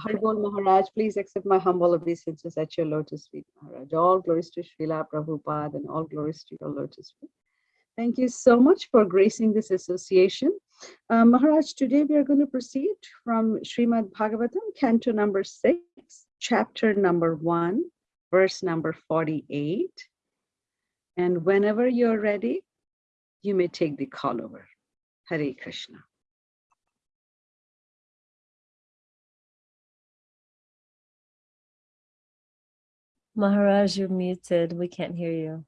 Haribol Maharaj, please accept my humble obeisances at your lotus feet, Maharaj. All glories to Srila Prabhupada and all glories to your lotus feet. Thank you so much for gracing this association. Uh, Maharaj, today we are going to proceed from Srimad Bhagavatam, canto number six, chapter number one, verse number 48. And whenever you're ready, you may take the call over. Hare Krishna. Maharaj, you're muted. We can't hear you.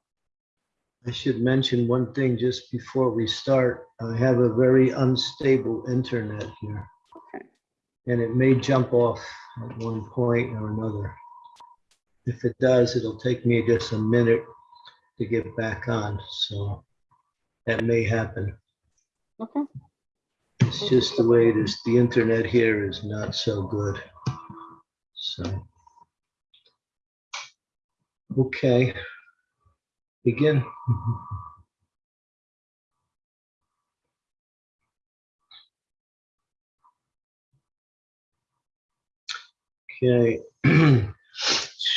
I should mention one thing just before we start. I have a very unstable internet here. Okay. And it may jump off at one point or another. If it does, it'll take me just a minute to get back on. So that may happen. Okay. It's just the way it is. The internet here is not so good. So. Okay. Begin. Okay.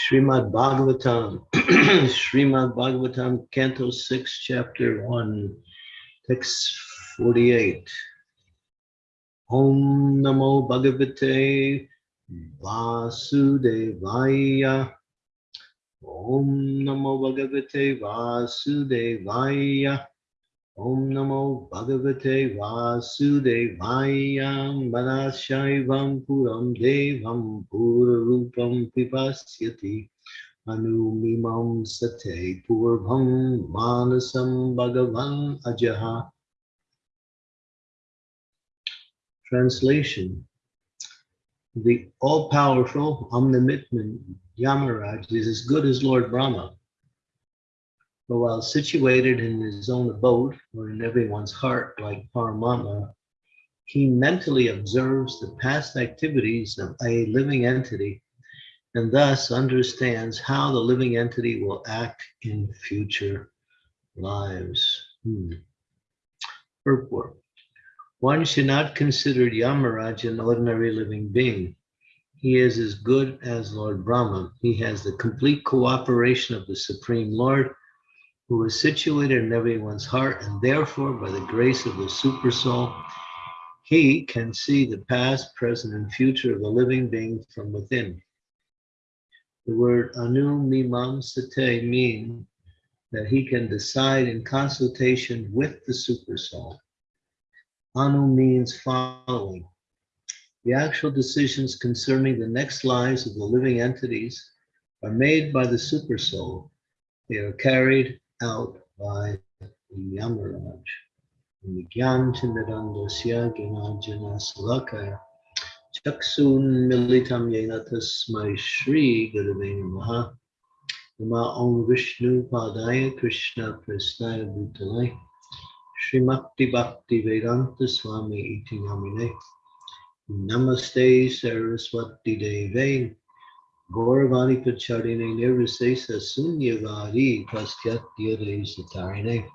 Srimad Bhagavatam, Srimad Bhagavatam, Canto 6, Chapter 1, text 48. Om Namo Bhagavate Vasudevaya. Om Namo Bhagavate Vasudevaya. Om Namo Bhagavate Vasudevaya. Manashaivam Puram Devam Purarupam Pipasyati. Anumimam Sate Purvam Manasam Bhagavan Ajaha. Translation The all powerful, omnipotent Yamaraj is as good as Lord Brahma. But while situated in his own abode or in everyone's heart like Paramatma, he mentally observes the past activities of a living entity and thus understands how the living entity will act in future lives. Hmm. One should not consider Yamaraj an ordinary living being. He is as good as Lord Brahma. He has the complete cooperation of the Supreme Lord, who is situated in everyone's heart, and therefore, by the grace of the Super Soul, he can see the past, present, and future of a living being from within. The word anu mimam sate mean that he can decide in consultation with the Super Soul. Anu means following. The actual decisions concerning the next lives of the living entities are made by the supersoul. They are carried out by the Yamaraj. Gyan Chindarandasya Gyanajana Salakaya Chaksun Militam Yena Tasmai Shri Gurave Namaha Nama Om Vishnu Padaya Krishna Prasnaya Bhutalaya Srimakti Bhakti Vedanta Swami Iti Namine. Namaste Saraswati Deve. Gauravani Pacharine Nirvisesa Sunyavadi Praskatyade Satarine.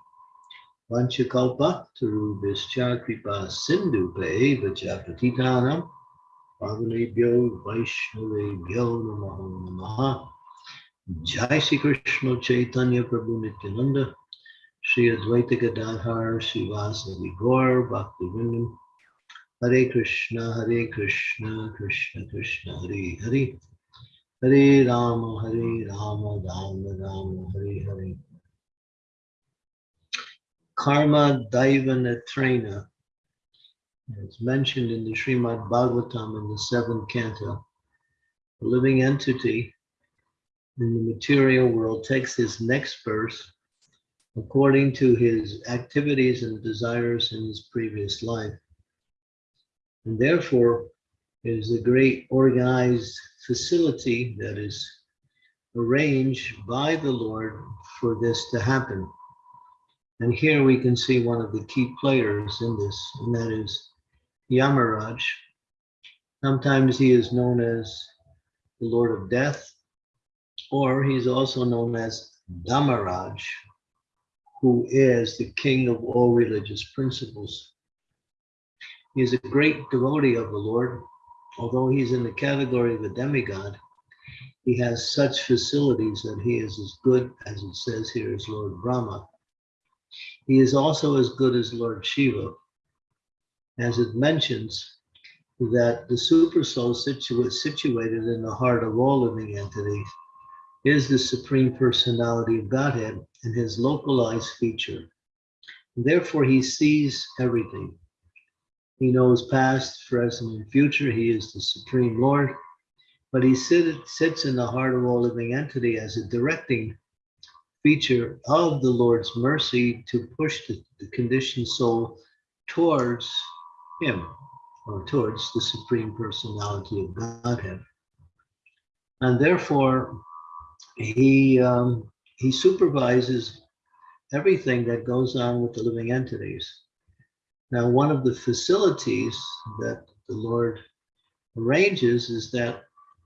Vanchakalpa Tarubhischa Kripa Sindhu Peva Japatitanam. Pavanebhyo Vaishnavebhyo Namaho Namaha. Jai Sri Krishna Chaitanya Prabhu Nityananda. Sri Advaita Gadadhar Srivasadi Gaur Bhakti Vindam Hare Krishna Hare Krishna Krishna Krishna Hare Hare. Hare Rama Hare Rama Rama Rama Hare Hare. Karma Daiva as mentioned in the Srimad Bhagavatam in the seventh canto. The living entity in the material world takes his next verse according to his activities and desires in his previous life. And therefore, is a great organized facility that is arranged by the Lord for this to happen. And here we can see one of the key players in this, and that is Yamaraj. Sometimes he is known as the Lord of Death, or he's also known as Dharmaraj, who is the king of all religious principles. He is a great devotee of the Lord, although he's in the category of a demigod, he has such facilities that he is as good as it says here as Lord Brahma. He is also as good as Lord Shiva, as it mentions that the supersoul situ- situated in the heart of all living entities is the supreme personality of Godhead and his localized feature. Therefore, he sees everything. He knows past, present, and future. He is the supreme Lord, but he sit, sits in the heart of all living entity as a directing feature of the Lord's mercy to push the, the conditioned soul towards him or towards the supreme personality of Godhead. And therefore, he um, he supervises everything that goes on with the living entities. Now, one of the facilities that the Lord arranges is that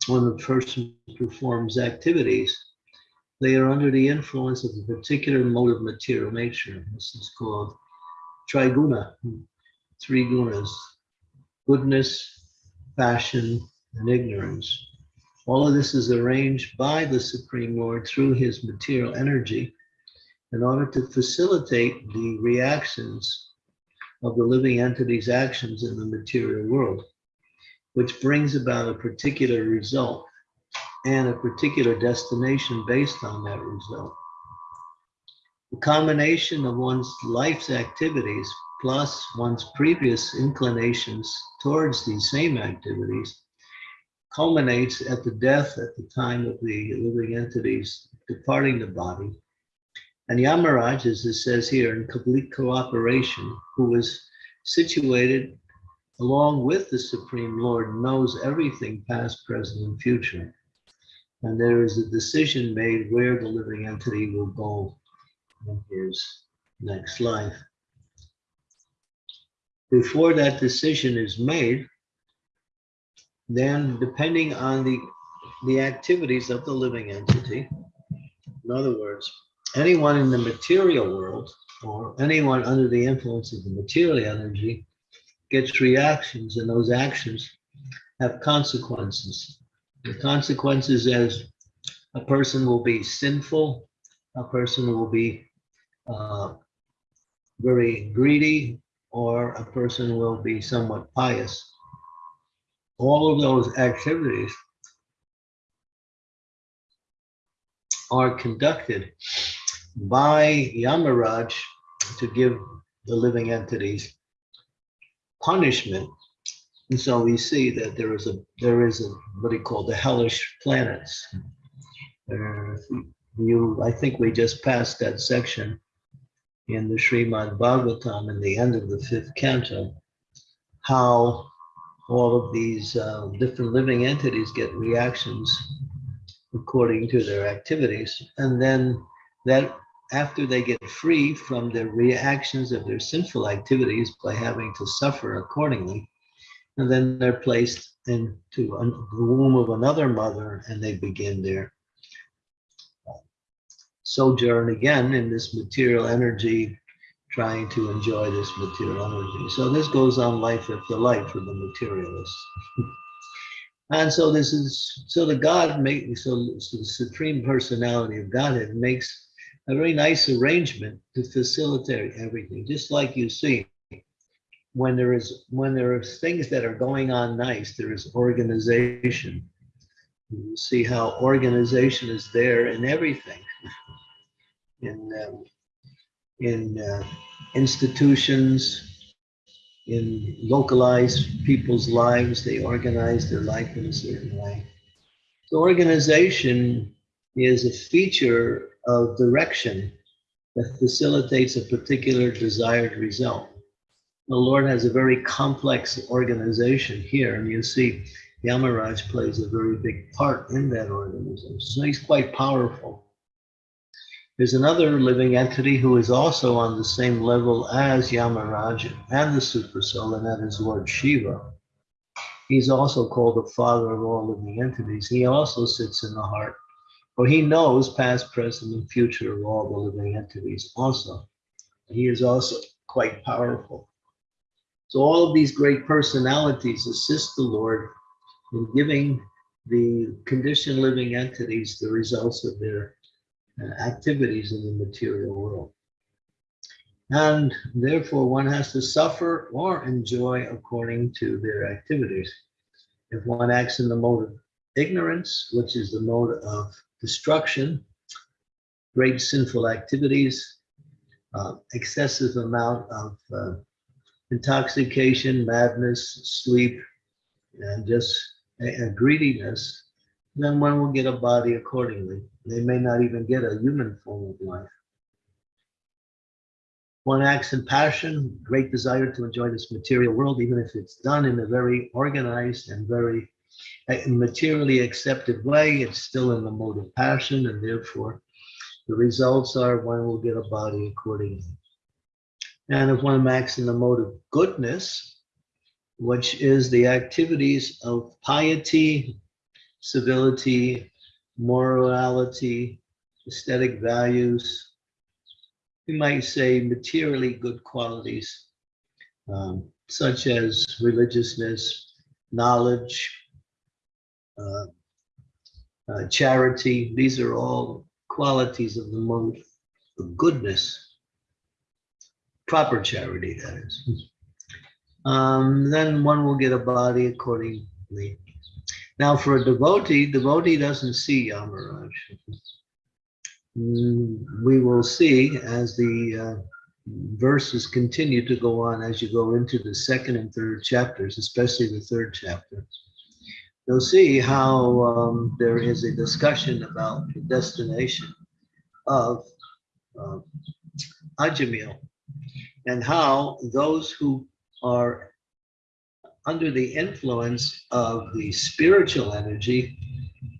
when a person performs activities, they are under the influence of a particular mode of material nature. This is called triguna, three gunas, goodness, passion, and ignorance. All of this is arranged by the Supreme Lord through his material energy in order to facilitate the reactions of the living entity's actions in the material world, which brings about a particular result and a particular destination based on that result. The combination of one's life's activities plus one's previous inclinations towards these same activities culminates at the death at the time of the living entities departing the body. And Yamaraj, as it says here, in complete cooperation, who is situated along with the Supreme Lord, knows everything past, present, and future. And there is a decision made where the living entity will go in his next life. Before that decision is made, then depending on the, the activities of the living entity, in other words, anyone in the material world or anyone under the influence of the material energy gets reactions and those actions have consequences. The consequences as a person will be sinful, a person will be uh, very greedy, or a person will be somewhat pious all of those activities are conducted by Yamaraj to give the living entities punishment. And so we see that there is a there is a what he called the hellish planets. Uh, you, I think we just passed that section in the Srimad Bhagavatam in the end of the fifth canto, how all of these uh, different living entities get reactions according to their activities. And then that after they get free from the reactions of their sinful activities by having to suffer accordingly, and then they're placed into the womb of another mother and they begin their sojourn again in this material energy trying to enjoy this material energy. So this goes on life after life for the materialists. and so this is, so the God make, so, so the supreme personality of Godhead makes a very nice arrangement to facilitate everything. Just like you see, when there is, when there are things that are going on nice, there is organization. You see how organization is there in everything. in um, in uh, institutions, in localized people's lives. They organize their life in a certain way. So organization is a feature of direction that facilitates a particular desired result. The Lord has a very complex organization here, and you see Yamaraj plays a very big part in that organization. So he's quite powerful. There's another living entity who is also on the same level as Yamaraj and the Supersoul, and that is Lord Shiva. He's also called the father of all living entities. He also sits in the heart, for he knows past, present, and future of all the living entities also. He is also quite powerful. So all of these great personalities assist the Lord in giving the conditioned living entities the results of their activities in the material world. And therefore, one has to suffer or enjoy according to their activities. If one acts in the mode of ignorance, which is the mode of destruction, great sinful activities, uh, excessive amount of uh, intoxication, madness, sleep, and just a, a greediness, then one will get a body accordingly. They may not even get a human form of life. One acts in passion, great desire to enjoy this material world, even if it's done in a very organized and very uh, materially accepted way, it's still in the mode of passion, and therefore the results are one will get a body accordingly. And if one acts in the mode of goodness, which is the activities of piety, civility, morality, aesthetic values, we might say materially good qualities, um, such as religiousness, knowledge, uh, uh, charity. These are all qualities of the mode of goodness. Proper charity, that is. Um, then one will get a body accordingly. Now, for a devotee, devotee doesn't see Yamaraj. Mm, we will see as the uh, verses continue to go on as you go into the second and third chapters, especially the third chapter. You'll see how um, there is a discussion about the destination of uh, Ajamil and how those who are under the influence of the spiritual energy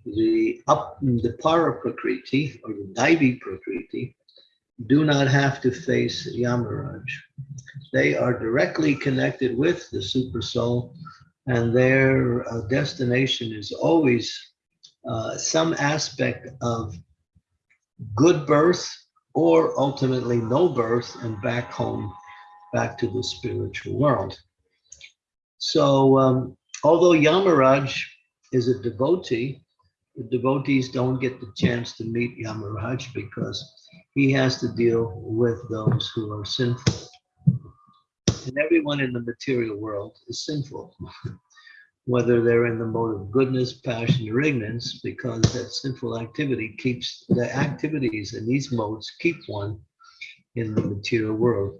the up the para prakriti or the daivi prakriti do not have to face Yamaraj. They are directly connected with the super soul and their uh, destination is always uh, some aspect of good birth or ultimately no birth and back home, back to the spiritual world. So um, although Yamaraj is a devotee, the devotees don't get the chance to meet Yamaraj because he has to deal with those who are sinful. And everyone in the material world is sinful, whether they're in the mode of goodness, passion, or ignorance, because that sinful activity keeps the activities in these modes keep one in the material world.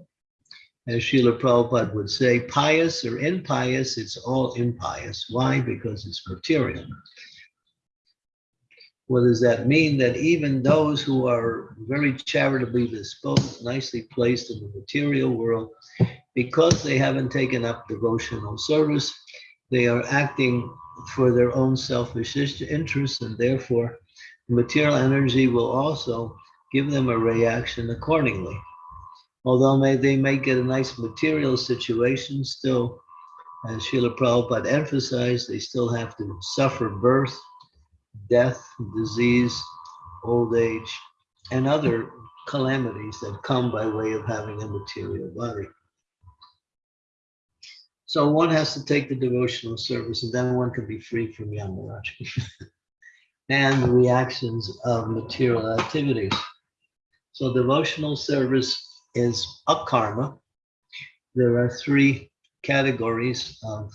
As Srila Prabhupada would say, pious or impious, it's all impious. Why? Because it's material. What does that mean? That even those who are very charitably disposed, nicely placed in the material world, because they haven't taken up devotional service, they are acting for their own selfish interests, and therefore material energy will also give them a reaction accordingly. Although may, they may get a nice material situation, still, as Srila Prabhupada emphasized, they still have to suffer birth, death, disease, old age, and other calamities that come by way of having a material body. So one has to take the devotional service and then one can be free from Yamaraj and the reactions of material activities. So devotional service is a karma. There are three categories of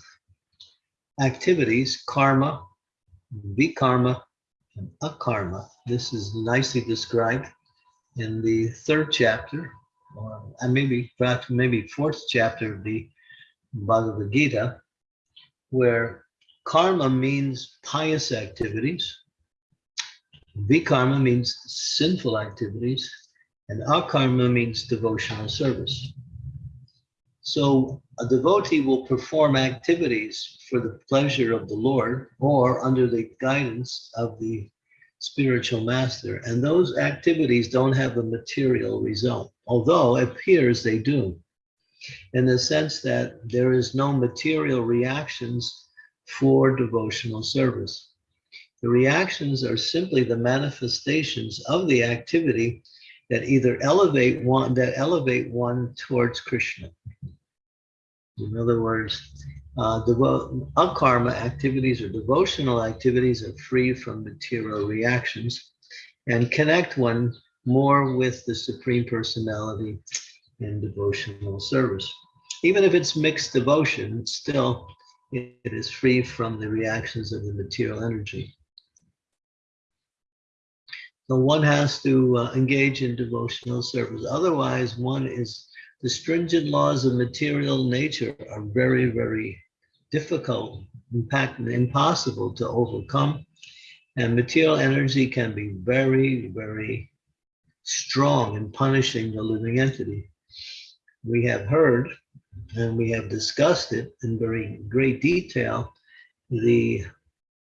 activities, karma, vikarma, and akarma. This is nicely described in the third chapter, or maybe perhaps maybe fourth chapter of the Bhagavad Gita, where karma means pious activities, vikarma means sinful activities, and akarma means devotional service. So a devotee will perform activities for the pleasure of the Lord or under the guidance of the spiritual master. And those activities don't have a material result, although it appears they do, in the sense that there is no material reactions for devotional service. The reactions are simply the manifestations of the activity that either elevate one that elevate one towards Krishna. In other words, Uh, akarma activities or devotional activities are free from material reactions and connect one more with the Supreme Personality in devotional service. Even if it's mixed devotion, it's still it is free from the reactions of the material energy. So one has to uh, engage in devotional service. Otherwise, one is the stringent laws of material nature are very, very difficult, in fact, impossible to overcome. And material energy can be very, very strong in punishing the living entity. We have heard and we have discussed it in very great detail, the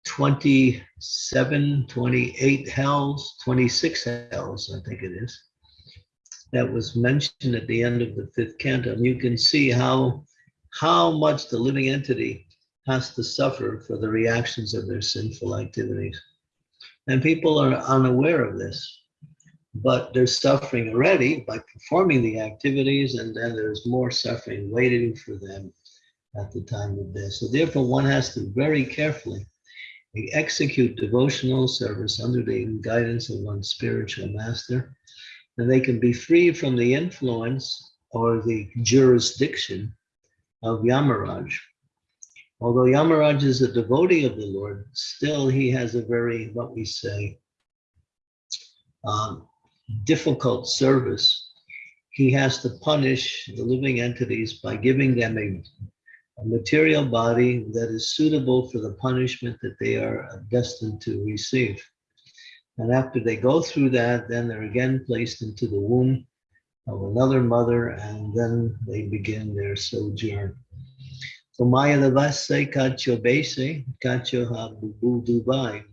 27, 28 hells, 26 hells, I think it is, that was mentioned at the end of the fifth canto. And you can see how, how much the living entity has to suffer for the reactions of their sinful activities. And people are unaware of this but they're suffering already by performing the activities, and then there's more suffering waiting for them at the time of death. So therefore, one has to very carefully execute devotional service under the guidance of one spiritual master, and they can be free from the influence or the jurisdiction of Yamaraj. Although Yamaraj is a devotee of the Lord, still he has a very, what we say, um, difficult service, he has to punish the living entities by giving them a, a, material body that is suitable for the punishment that they are destined to receive. And after they go through that, then they're again placed into the womb of another mother, and then they begin their sojourn. So Maya Lavase Kacho Bese, Kacho Habubu Dubai.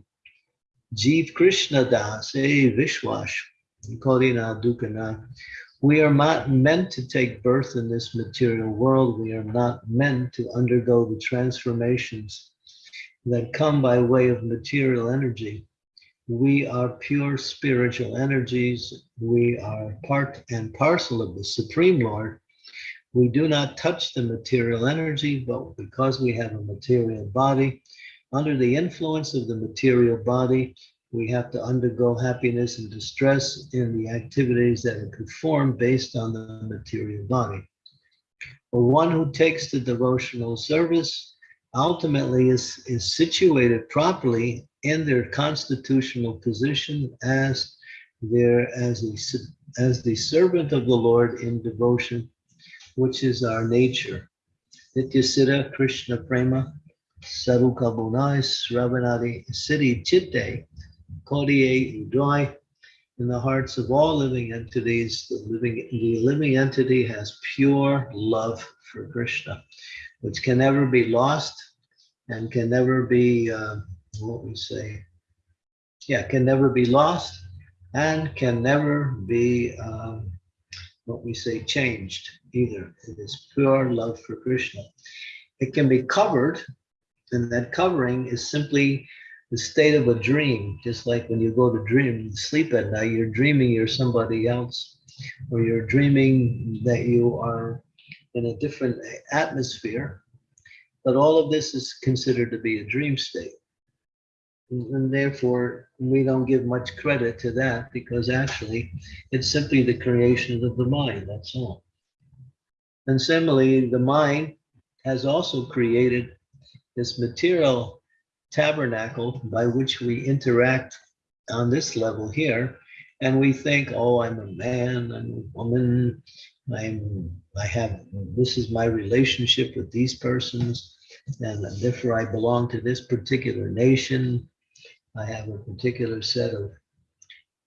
Jeev Krishna Das, Vishwash, Korina Dukana. We are not meant to take birth in this material world. We are not meant to undergo the transformations that come by way of material energy. We are pure spiritual energies. We are part and parcel of the Supreme Lord. We do not touch the material energy, but because we have a material body, under the influence of the material body, we have to undergo happiness and distress in the activities that are performed based on the material body. But one who takes the devotional service ultimately is, is situated properly in their constitutional position as their as a, as the servant of the Lord in devotion, which is our nature. Nityasita Krishna Prema Saruka Bunai Sravanadi Siddhi Chitte Kodie Udoi in the hearts of all living entities. The living, the living entity has pure love for Krishna, which can never be lost and can never be, uh, what we say, yeah, can never be lost and can never be, um, what we say, changed either. It is pure love for Krishna. It can be covered, and that covering is simply the state of a dream, just like when you go to dream, sleep at night, you're dreaming you're somebody else, or you're dreaming that you are in a different atmosphere. But all of this is considered to be a dream state. And therefore, we don't give much credit to that because actually it's simply the creation of the mind, that's all. And similarly, the mind has also created this material tabernacle by which we interact on this level here. And we think, oh, I'm a man, I'm a woman, I'm, I have, this is my relationship with these persons, and therefore I belong to this particular nation. I have a particular set of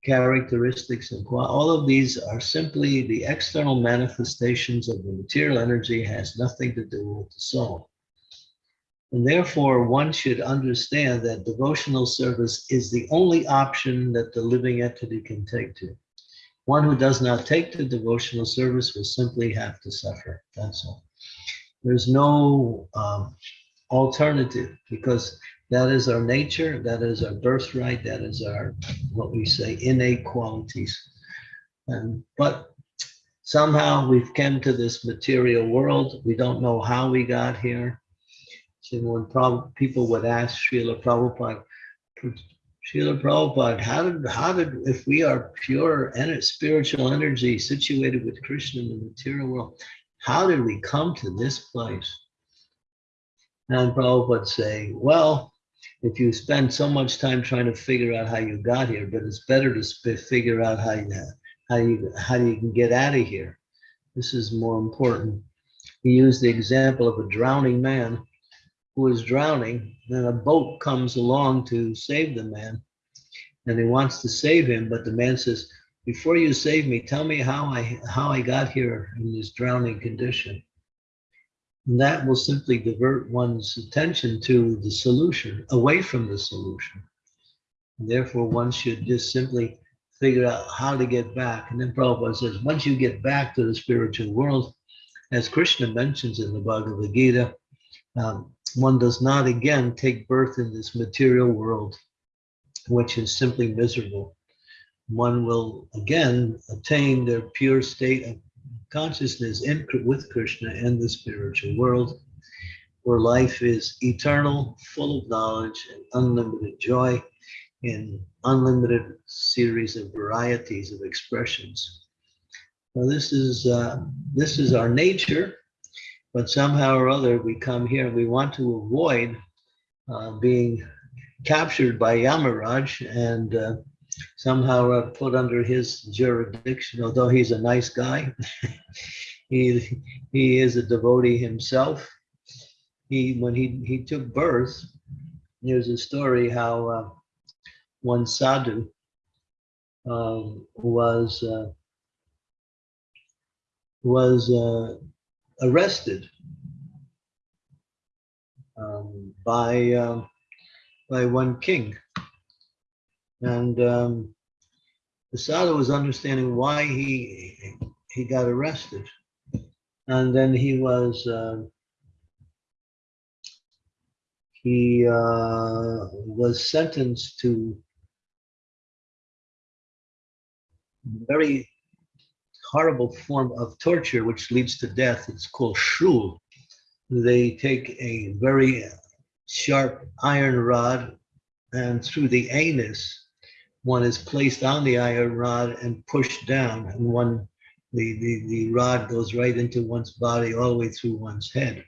characteristics and all of these are simply the external manifestations of the material energy has nothing to do with the soul. And therefore, one should understand that devotional service is the only option that the living entity can take to. One who does not take the devotional service will simply have to suffer. That's all. There's no um, alternative because that is our nature, that is our birthright, that is our, what we say, innate qualities. And, but somehow we've come to this material world. We don't know how we got here So when people would ask Srila Prabhupada, Srila Prabhupada, how did, how did, if we are pure ener- spiritual energy situated with Krishna in the material world, how did we come to this place? And Prabhupada say, well, if you spend so much time trying to figure out how you got here, but it's better to figure out how you, how you, how you can get out of here. This is more important. He used the example of a drowning man who is drowning, then a boat comes along to save the man, and he wants to save him, but the man says, "Before you save me, tell me how I how I got here in this drowning condition." And that will simply divert one's attention to the solution, away from the solution. And therefore, one should just simply figure out how to get back. And then Prabhupada says, once you get back to the spiritual world, as Krishna mentions in the Bhagavad Gita, um, one does not again take birth in this material world, which is simply miserable. One will again attain their pure state of consciousness in, with Krishna in the spiritual world, where life is eternal, full of knowledge and unlimited joy in unlimited series of varieties of expressions. Well, this is uh, this is our nature, but somehow or other we come here and we want to avoid uh, being captured by Yamaraj and uh, somehow uh, put under his jurisdiction. Although he's a nice guy, he he is a devotee himself. He when he he took birth, there's a story how uh, one sadhu um, was uh, was uh, arrested um, by um, by one king, and um, the was understanding why he he got arrested, and then he was uh, he uh, was sentenced to very horrible form of torture which leads to death. It's called shul. They take a very sharp iron rod and through the anus, one is placed on the iron rod and pushed down and one, the, the, the rod goes right into one's body all the way through one's head.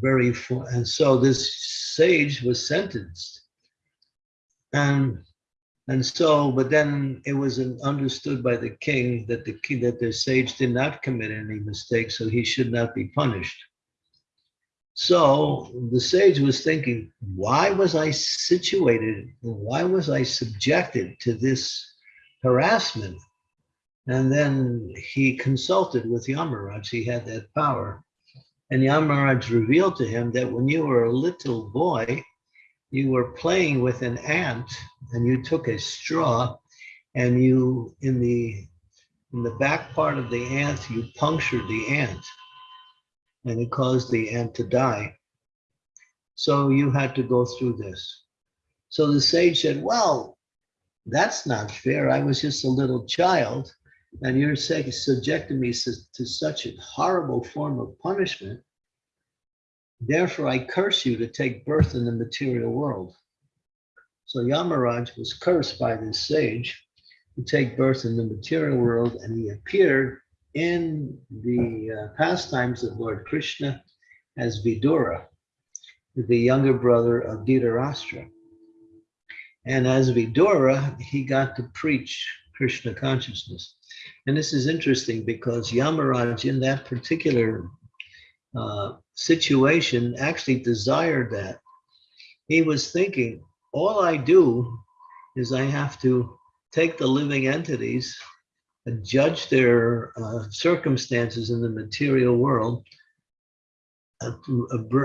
Very, and so this sage was sentenced. And and so, but then it was understood by the king that the king, that the sage did not commit any mistake, so he should not be punished. So the sage was thinking, why was I situated? Why was I subjected to this harassment? And then he consulted with Yamaraj. He had that power. And Yamaraj revealed to him that when you were a little boy, you were playing with an ant and you took a straw and you in the in the back part of the ant you punctured the ant and it caused the ant to die. So you had to go through this. So the sage said well that's not fair. I was just a little child and you're subjecting me to such a horrible form of punishment Therefore, I curse you to take birth in the material world. So Yamaraj was cursed by this sage to take birth in the material world, and he appeared in the uh, pastimes of Lord Krishna as Vidura, the younger brother of Dhritarashtra. And as Vidura, he got to preach Krishna consciousness. And this is interesting because Yamaraj, in that particular uh, situation actually desired that. He was thinking, all I do is I have to take the living entities and judge their uh, circumstances in the material world, uh,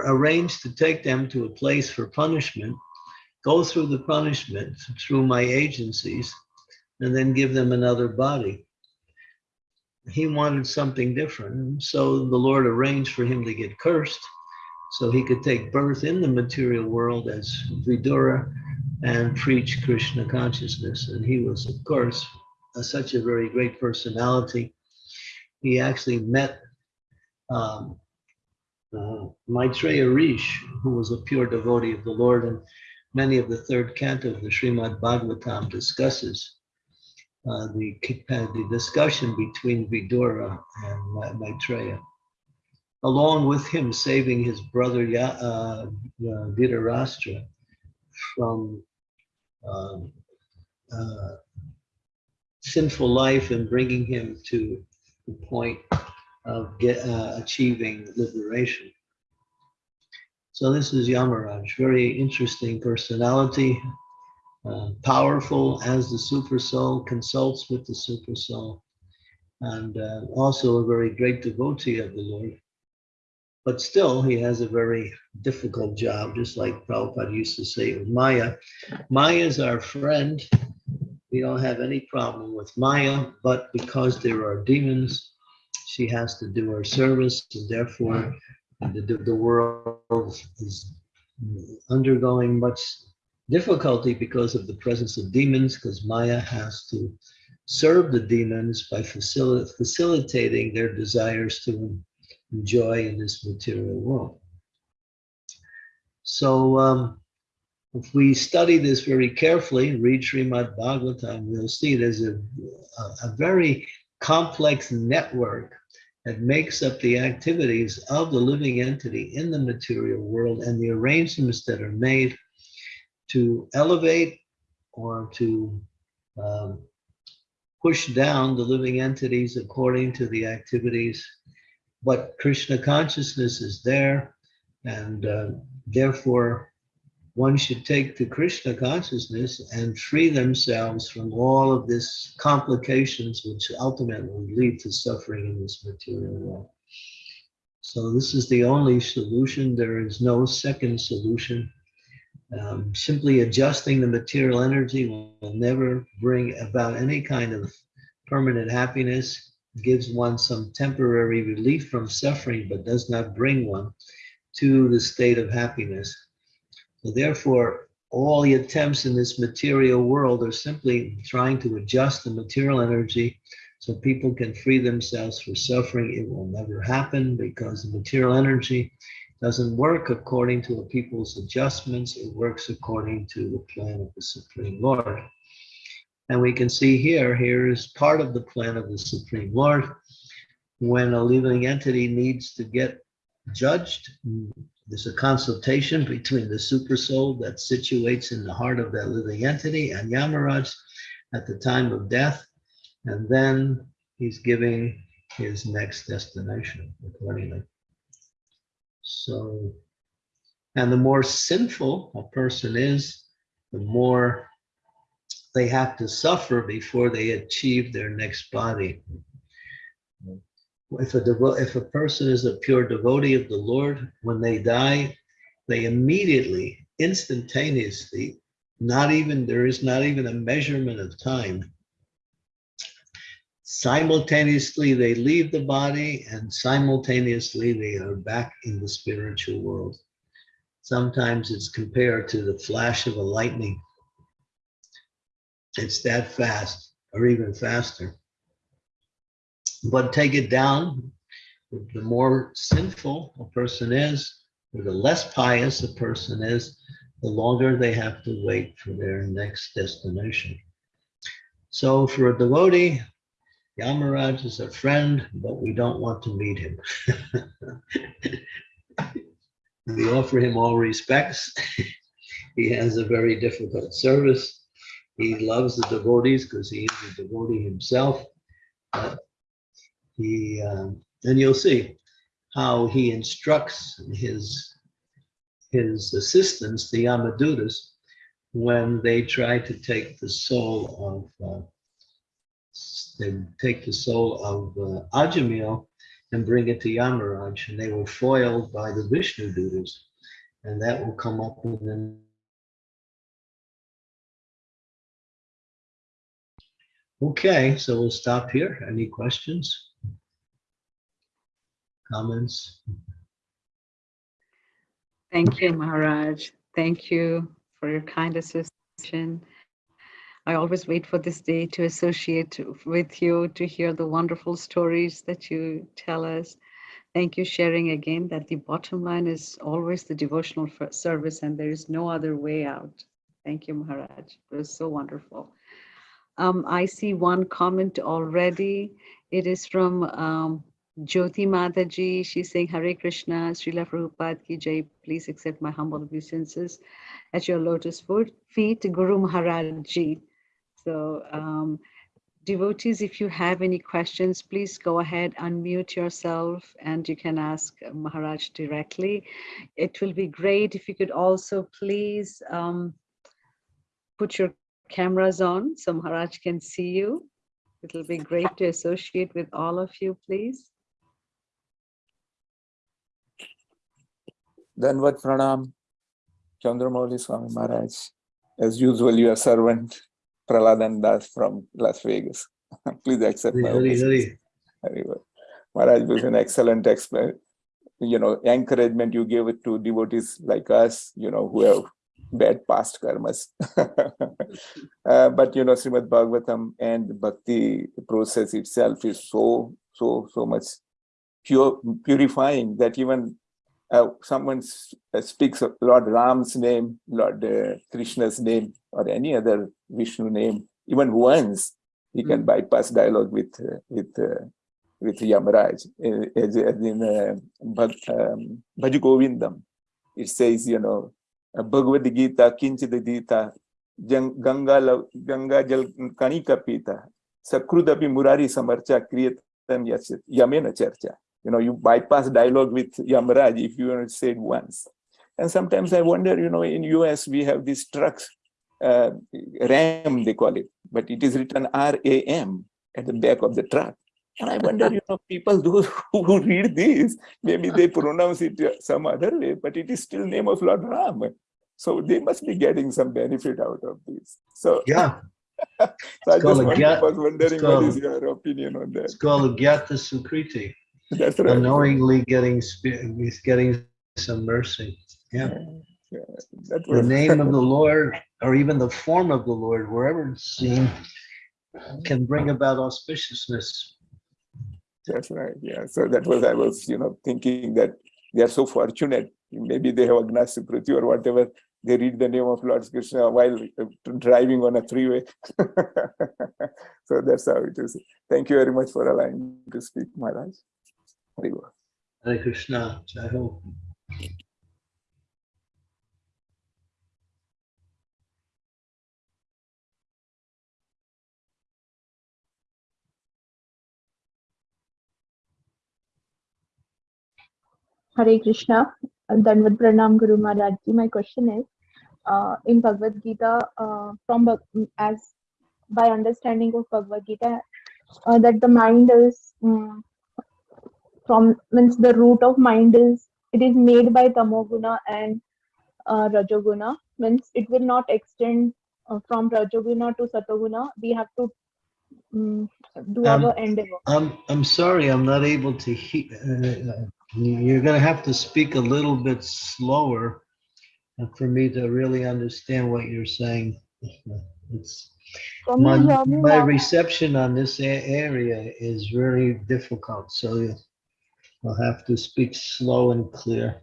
arrange to take them to a place for punishment, go through the punishment through my agencies, and then give them another body he wanted something different. So the Lord arranged for him to get cursed so he could take birth in the material world as Vidura and preach Krishna consciousness. And he was, of course, a, such a very great personality. He actually met um, uh, Maitreya Rishi, who was a pure devotee of the Lord, and many of the third canto of the Srimad Bhagavatam discusses uh, the, uh, the discussion between Vidura and Ma- Maitreya. Along with him saving his brother Ya- uh, uh, from um, uh, sinful life and bringing him to the point of get, achieving liberation. So this is Yamaraj, very interesting personality, uh, powerful as the super soul, consults with the super soul, and uh, also a very great devotee of the Lord. But still, he has a very difficult job, just like Prabhupada used to say with Maya. Maya is our friend. We don't have any problem with Maya, but because there are demons, she has to do her service, and therefore the, the, the world is undergoing much difficulty because of the presence of demons, because Maya has to serve the demons by facil- facilitating their desires to enjoy in this material world. So um, if we study this very carefully, read Srimad Bhagavatam, we'll see there's a, a, a very complex network that makes up the activities of the living entity in the material world and the arrangements that are made to elevate or to um, push down the living entities according to the activities. But Krishna consciousness is there, and uh, therefore one should take to Krishna consciousness and free themselves from all of this complications which ultimately lead to suffering in this material world. So this is the only solution. There is no second solution. Um, simply adjusting the material energy will never bring about any kind of permanent happiness. Gives one some temporary relief from suffering, but does not bring one to the state of happiness. So therefore, all the attempts in this material world are simply trying to adjust the material energy so people can free themselves from suffering. It will never happen because the material energy doesn't work according to the people's adjustments. It works according to the plan of the Supreme Lord. And we can see here, here is part of the plan of the Supreme Lord. When a living entity needs to get judged, there's a consultation between the super soul that situates in the heart of that living entity and Yamaraj at the time of death. And then he's giving his next destination accordingly. So, and the more sinful a person is, the more they have to suffer before they achieve their next body. If a, if a person is a pure devotee of the Lord, when they die, they immediately, instantaneously, not even, there is not even a measurement of time. Simultaneously, they leave the body and simultaneously they are back in the spiritual world. Sometimes it's compared to the flash of a lightning. It's that fast or even faster. But take it down, the more sinful a person is, or the less pious a person is, the longer they have to wait for their next destination. So for a devotee, Yamaraj is a friend, but we don't want to meet him. we offer him all respects. he has a very difficult service. He loves the devotees because he is a devotee himself. But he, um, and you'll see how he instructs his, his assistants, the Yamadutas, when they try to take the soul of, uh, they take the soul of uh, Ajamil and bring it to Yamaraj, and they were foiled by the Vishnu Dutas. And that will come up in the Okay, so we'll stop here. Any questions? Comments? Thank you, Maharaj. Thank you for your kind association. I always wait for this day to associate with you, to hear the wonderful stories that you tell us. Thank you sharing again that the bottom line is always the devotional service and there is no other way out. Thank you, Maharaj. It was so wonderful. Um, I see one comment already. It is from um, Jyoti Mataji. She's saying, Hare Krishna, Srila Prabhupada ki jai. Please accept my humble obeisances at your lotus foot, feet, Guru Maharaj ji. So um, devotees, if you have any questions, please go ahead, unmute yourself, and you can ask Maharaj directly. It will be great if you could also please um, put your cameras on so Maharaj can see you. It'll be great to associate with all of you, please. Danvat Pranam, Chandramouli Swami Maharaj. As usual, your servant, Praladan Das from Las Vegas. Please accept my Hari. Hari. Well. Maharaj was an excellent explain, you know, encouragement you gave it to devotees like us, you know, who have bad past karmas. Uh, but you know, Srimad Bhagavatam and the bhakti process itself is so, so, so much pure, purifying that even uh, someone uh, speaks of Lord Ram's name, Lord uh, Krishna's name, or any other Vishnu name, even once, he can Mm. bypass dialogue with uh, with uh, with Yamaraj. Uh, As, as in uh, um, Bhaj Govindam, it says, you know, Bhagavad Gita, Kinchid Gita, Ganga, Ganga Jal Kanika Pita, Sakrudapi Murari Samarcha Kriyatam Yamena Charcha. You know, you bypass dialogue with Yamaraj if you want to say it once. And sometimes I wonder, you know, in US we have these trucks, uh, RAM they call it, but it is written R-A-M at the back of the truck. And I wonder, you know, people those who read this, maybe they pronounce it some other way, but it is still name of Lord Ram. So they must be getting some benefit out of this. So, Yeah, so I just wonder- was wondering what is your opinion on that? it's called Gyata Sukriti, That's right. unknowingly getting, getting some mercy. Yeah. Yeah, that The name of the Lord, or even the form of the Lord, wherever it's seen, can bring about auspiciousness. That's right. Yeah. So that was I was, you know, thinking that they are so fortunate. Maybe they have Agnas Prithvi or whatever. They read the name of Lord Krishna while uh, driving on a three-way. so that's how it is. Thank you very much for allowing me to speak, Maharaj. Hare Krishna, Jai Ho. Hare Krishna, Danvad Pranam Guru Maharaj ji. My question is, uh, in Bhagavad Gita, uh, from as by understanding of Bhagavad Gita, uh, that the mind is um, from means the root of mind is it is made by tamoguna and uh, rajoguna means it will not extend uh, from rajoguna to satoguna. We have to um, do Um, our endeavor. I'm, I'm sorry, I'm not able to hear. You're gonna have to speak a little bit slower uh, for me to really understand what you're saying. It's, my, you hear me my reception on this area is very difficult, so I'll have to speak slow and clear.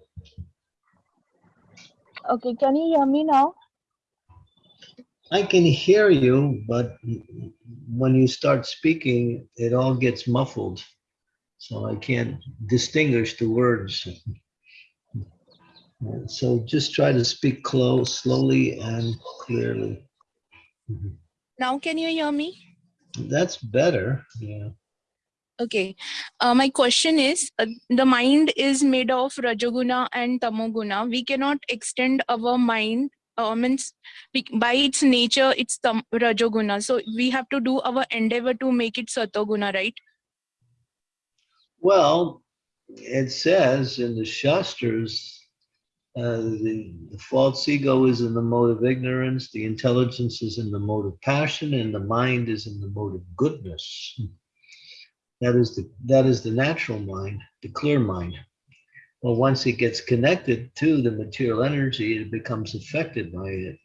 Okay, can you hear me now? I can hear you, but when you start speaking, it all gets muffled. So I can't distinguish the words. So just try to speak close, slowly and clearly. Now can you hear me? That's better, yeah. Okay. Uh, my question is, uh, the mind is made of Rajoguna and Tamoguna. We cannot extend our mind, uh, means by its nature, it's tam, Rajoguna. So we have to do our endeavor to make it Satoguna, right? Well, it says in the Shastras, uh, the, the false ego is in the mode of ignorance, the intelligence is in the mode of passion, and the mind is in the mode of goodness. That is the that is the natural mind, the clear mind. Well, once it gets connected to the material energy, it becomes affected by it,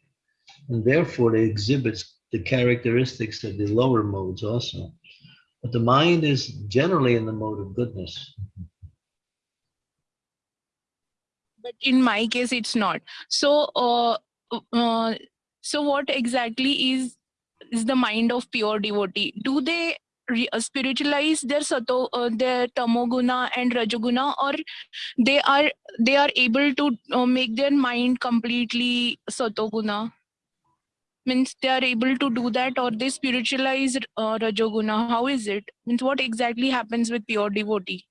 and therefore it exhibits the characteristics of the lower modes also. But the mind is generally in the mode of goodness. but in my case it's not so uh, uh, so what exactly is is the mind of pure devotee do they spiritualize their sato uh, their tamoguna and rajoguna or they are they are able to uh, make their mind completely satoguna means they are able to do that or they spiritualize uh, rajoguna how is it means what exactly happens with pure devotee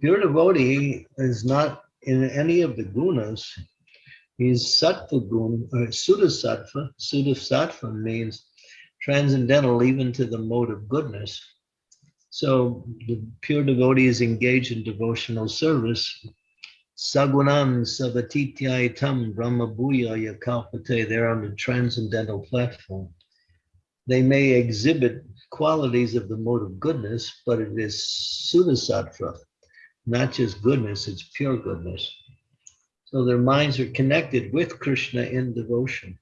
Pure devotee is not in any of the gunas. He's sattva gun or suddha sattva. Suddha sattva means transcendental even to the mode of goodness. So the pure devotee is engaged in devotional service. Sagunan savatitya brahma bhuya yakalpate. They're on the transcendental platform. They may exhibit qualities of the mode of goodness, but it is suddha sattva not just goodness, it's pure goodness. So their minds are connected with Krishna in devotion.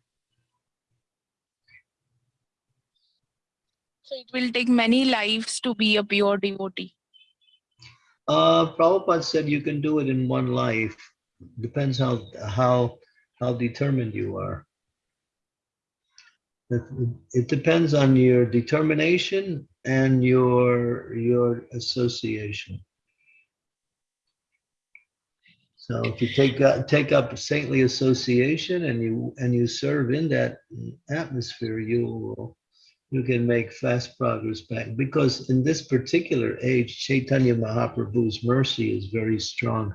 So it will take many lives to be a pure devotee Uh, Prabhupada said you can do it in one life. Depends how how how determined you are. It, it depends on your determination and your your association. So if you take uh, take up saintly association and you and you serve in that atmosphere, you will you can make fast progress back because in this particular age, Chaitanya Mahaprabhu's mercy is very strong.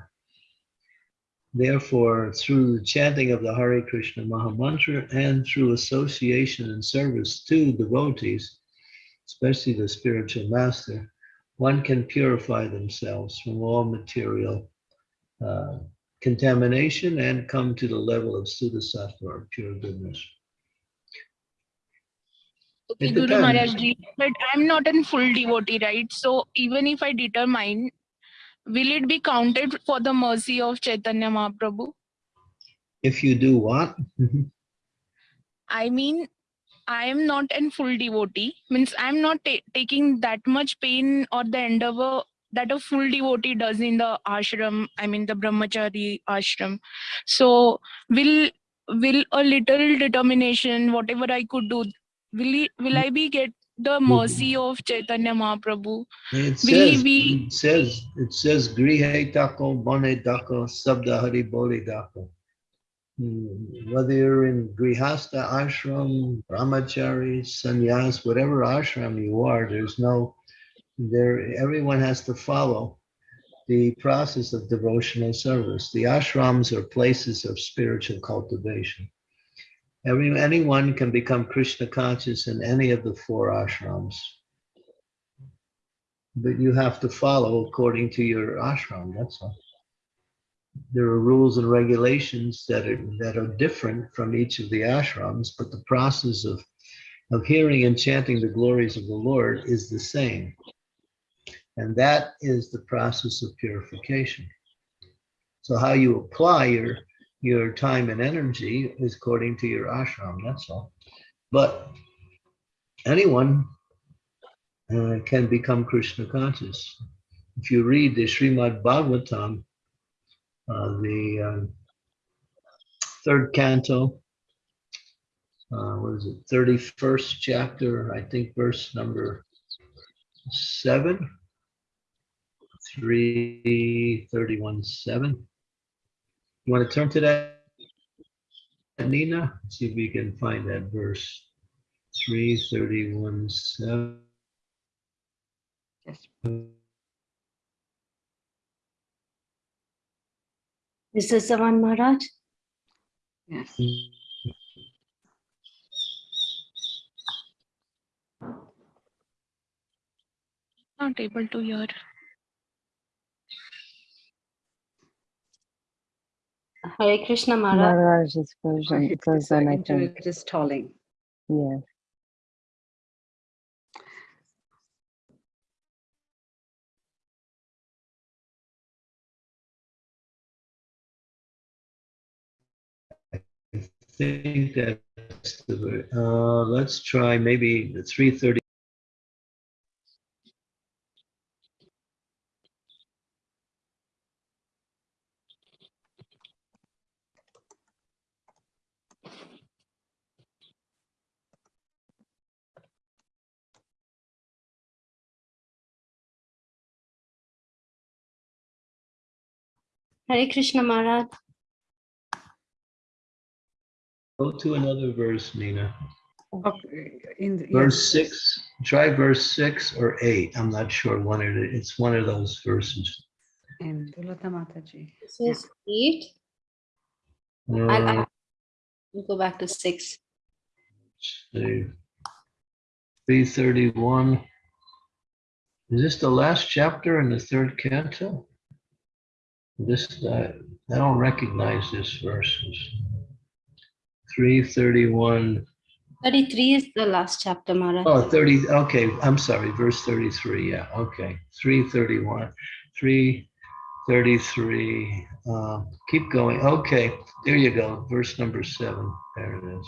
Therefore, through the chanting of the Hare Krishna Mahamantra and through association and service to devotees, especially the spiritual master, one can purify themselves from all material uh, contamination and come to the level of Suddha sattva or pure goodness. Okay, Guru. Maharaj ji, but I'm not a full devotee, right? So even if I determine, will it be counted for the mercy of Chaitanya Mahaprabhu? If you do what? I mean, I am not a full devotee. Means I'm not ta- taking that much pain or the endeavor that a full devotee does in the ashram. I mean, the brahmachari ashram. So will will a little determination, whatever I could do, will it, will I be get the mercy of Chaitanya Mahaprabhu? It Will he says, be- it says, it says, grihe dako, bone dako, sabda hari bole dako. Hmm, Whether you're in grihasta ashram, brahmachari, sannyas, whatever ashram you are, there's no, there, everyone has to follow the process of devotional service. The ashrams are places of spiritual cultivation. Every, anyone can become Krishna conscious in any of the four ashrams. But you have to follow according to your ashram, that's all. There are rules and regulations that are, that are different from each of the ashrams, but the process of, of hearing and chanting the glories of the Lord is the same. And that is the process of purification. So how you apply your, your time and energy is according to your ashram, that's all. But anyone uh, can become Krishna conscious. If you read the Srimad Bhagavatam, uh, the um, third canto, uh, what is it, 31st chapter, I think verse number seven, 331 7. You want to turn to that, Nina? See if we can find that verse. 331 7. Yes. Is this the one, Maharaj? Yes. Not able to hear. Hare Krishna, Maharaj. Maharaj's version, His version, I think. internet is stalling. Yeah. I think that's the, ver- uh, let's try maybe the 330. Hare Krishna Maharaj. Go to another verse, Nina. Okay, in the, Verse yes. six, try verse six or eight. I'm not sure one of it. It's one of those verses. And Dulata Mataji. This is eight. I'll, Uh, I'll we'll go back to six. See. 331. Is this the last chapter in the third canto? This, uh, I don't recognize this verse. Three thirty-one, 33 is the last chapter, Maharaj. oh, thirty, okay, I'm sorry, verse thirty-three, yeah, okay. Three thirty-one, three thirty-three, uh, keep going, okay, there you go, verse number seven, there it is.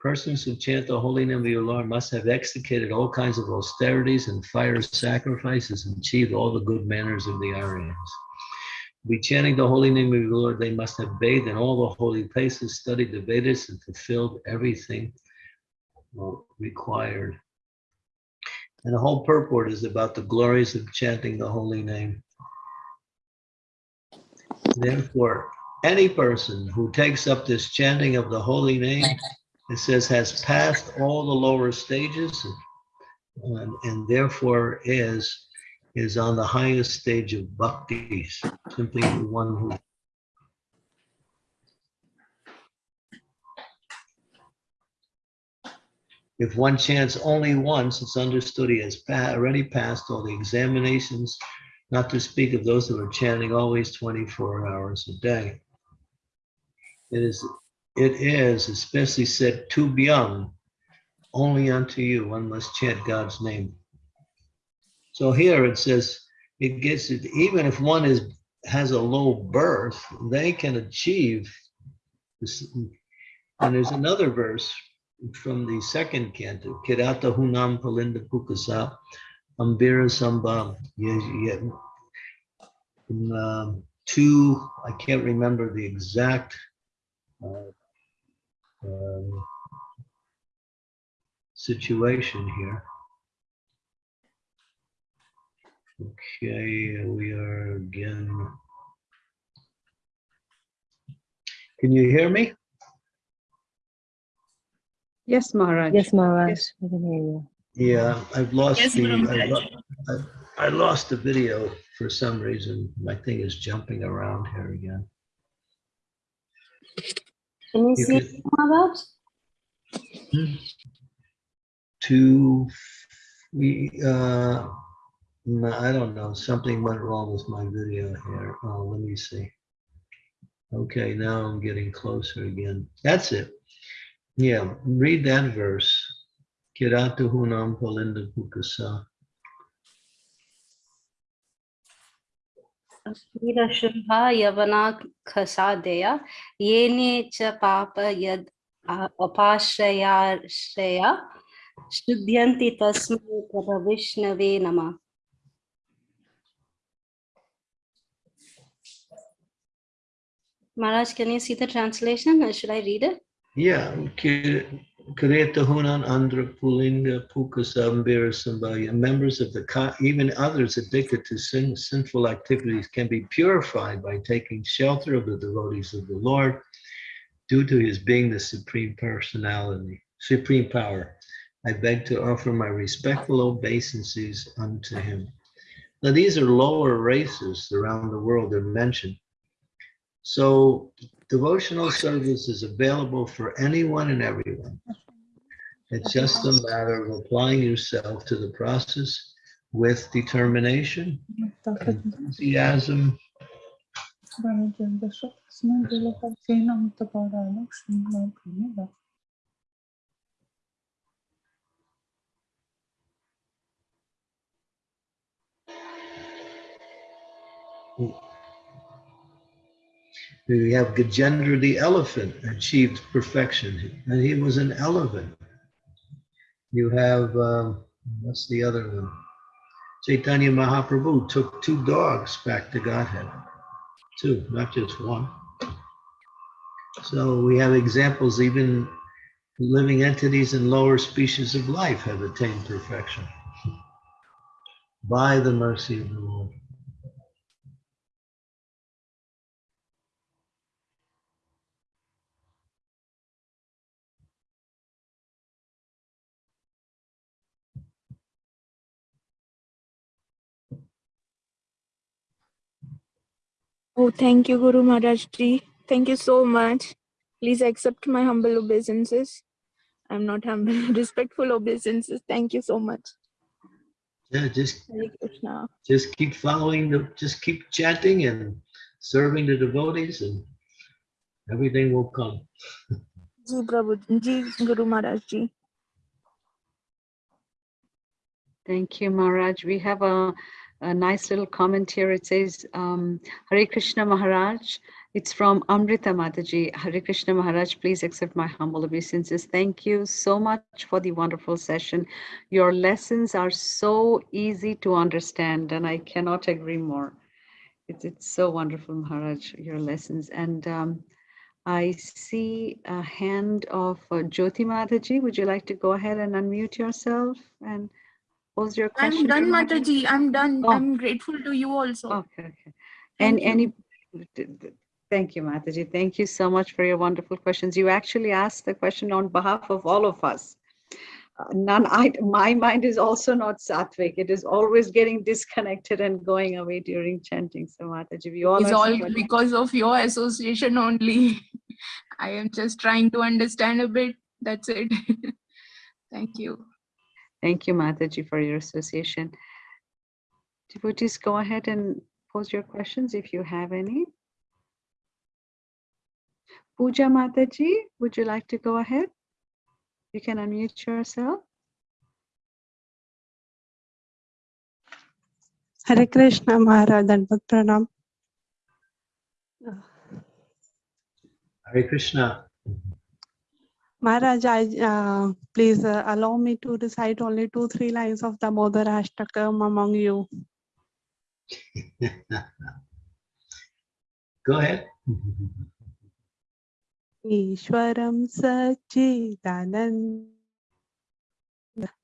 Persons who chant the holy name of your Lord must have executed all kinds of austerities and fire sacrifices and achieved all the good manners of the Aryans. Be chanting the holy name of your Lord, they must have bathed in all the holy places, studied the Vedas, and fulfilled everything required. And the whole purport is about the glories of chanting the holy name. Therefore, any person who takes up this chanting of the holy name it says has passed all the lower stages and, and therefore is is on the highest stage of bhakti simply the one who if one chants only once it's understood he has pa- already passed all the examinations not to speak of those who are chanting always 24 hours a day. It is it is especially said to beyond only unto you one must chant god's name. So here it says it gets it even if one is has a low birth they can achieve this. And there's another verse from the second canto kirata hunam palinda pukasa ambira samba um, two i can't remember the exact uh, um, situation here. Okay, we are again. Can you hear me? Yes, Maharaj. Yes, Maharaj, Yes. we can hear you. Yeah, I've lost Yes, the, I Maharaj. lo- I- I lost the video for some reason. My thing is jumping around here again. Can you You see can- Maharaj? Two, we, uh, no, I don't know, something went wrong with my video here. Oh, let me see. Okay, now I'm getting closer again. That's it. Yeah, read that verse. Kiratu hunam palinda pukasa. वीरशुम्भा यवना खसादया येने च पाप यद् अपाश्रयाश्रया शुद्ध्यन्ति तस्मै प्रभविष्णवे नमः Maharaj, can you see the translation or should I read it? Yeah, Kireta hunan andra pulinga pukasambira sambhaya. Members of the, even others addicted to sin, sinful activities can be purified by taking shelter of the devotees of the Lord due to his being the supreme personality, supreme power. I beg to offer my respectful obeisances unto him. Now, these are lower races around the world they're mentioned. So devotional service is available for anyone and everyone. It's just a matter of applying yourself to the process with determination, enthusiasm, We have Gajendra the elephant achieved perfection, and he was an elephant. You have, um, what's the other one? Chaitanya Mahaprabhu took two dogs back to Godhead. Two, not just one. So we have examples, even living entities and lower species of life have attained perfection by the mercy of the Lord. Oh, thank you, Guru Maharaj Ji. Thank you so much. Please accept my humble obeisances. I'm not humble, respectful obeisances. Thank you so much. Yeah, just just keep following the, just keep chanting and serving the devotees and everything will come. Ji Prabhu, Ji Guru Maharaj Ji. Thank you, Maharaj. We have a, a nice little comment here. It says, um, Hare Krishna Maharaj. It's from Amrita Mataji. Hare Krishna Maharaj, please accept my humble obeisances. Thank you so much for the wonderful session. Your lessons are so easy to understand, and I cannot agree more. It's, it's so wonderful, Maharaj, your lessons. And um, I see a hand of uh, Jyoti Mataji. Would you like to go ahead and unmute yourself and pose your question? I'm done, Mataji. I'm done. Oh. I'm grateful to you also. Okay, okay. And any, thank you, Mataji. Thank you so much for your wonderful questions. You actually asked the question on behalf of all of us. Uh, None, I, my mind is also not sattvic. It is always getting disconnected and going away during chanting. So Mataji, we all It's all because of your association only. I am just trying to understand a bit. That's it. Thank you. Thank you, Mataji, for your association. Devotees, go ahead and pose your questions if you have any. Pooja Mataji, would you like to go ahead? You can unmute yourself. Hare Krishna Maharaj Dandavat Pranam. Hare Krishna. Maharaj, I, uh, please uh, allow me to recite only two, three lines of the Bodhara Ashtakam among you. Go ahead. ईश्वरं सच्चिदानन्द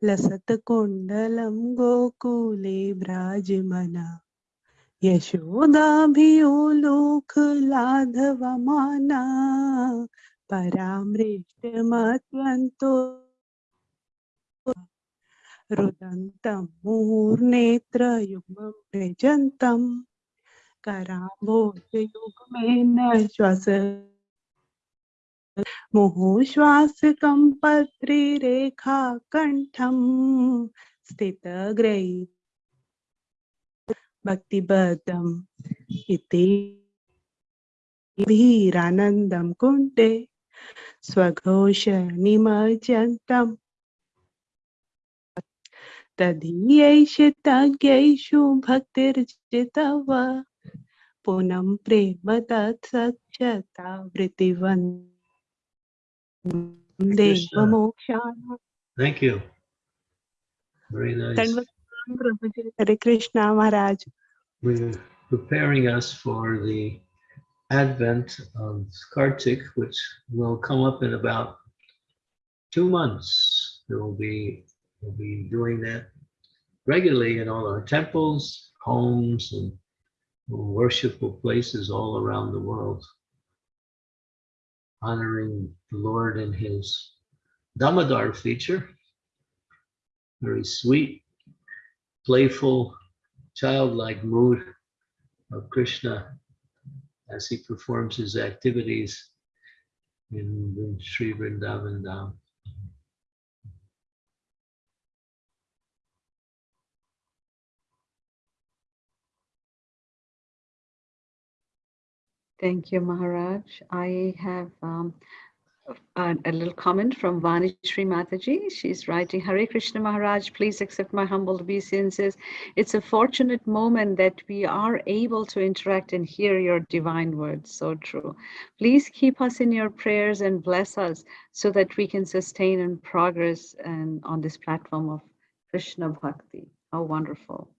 लसत्कुण्डलं गोकुले व्राजमना यशोदाभियोलोकलाघवमाना परामृष्टमत्यन्तो रुदन्तं मुहुर्नेत्रयुग्मं व्रजन्तं कराम्भोजयुग्मेन श्वास। मुहुश्वासकं पत्रिरेखा कण्ठं स्थितग्रै भक्तिबद्धम् इति। भीरानन्दं कुण्डे। स्वघोष निमज्जन्तम् तदीयैष तज्ञैषु भक्तिर्जितव पुनं प्रेम तत्सक्षता वृत्तिवन् Krishna. देवमोक्षाणां Thank you. Very nice. Hare Krishna Maharaj. We're preparing us for the advent of Kartik, which will come up in about two months. Will be, we'll be doing that regularly in all our temples, homes, and worshipful places all around the world, honoring the Lord in his Damodar feature. Very sweet, playful, childlike mood of Krishna as he performs his activities in, in Sri Vrindavan Dham. Thank you, Maharaj. I have um, a, little comment from Vani Shri Mataji. She's writing, Hare Krishna Maharaj, please accept my humble obeisances. It's a fortunate moment that we are able to interact and hear your divine words. So true. Please keep us in your prayers and bless us so that we can sustain and progress and on this platform of Krishna Bhakti. How wonderful.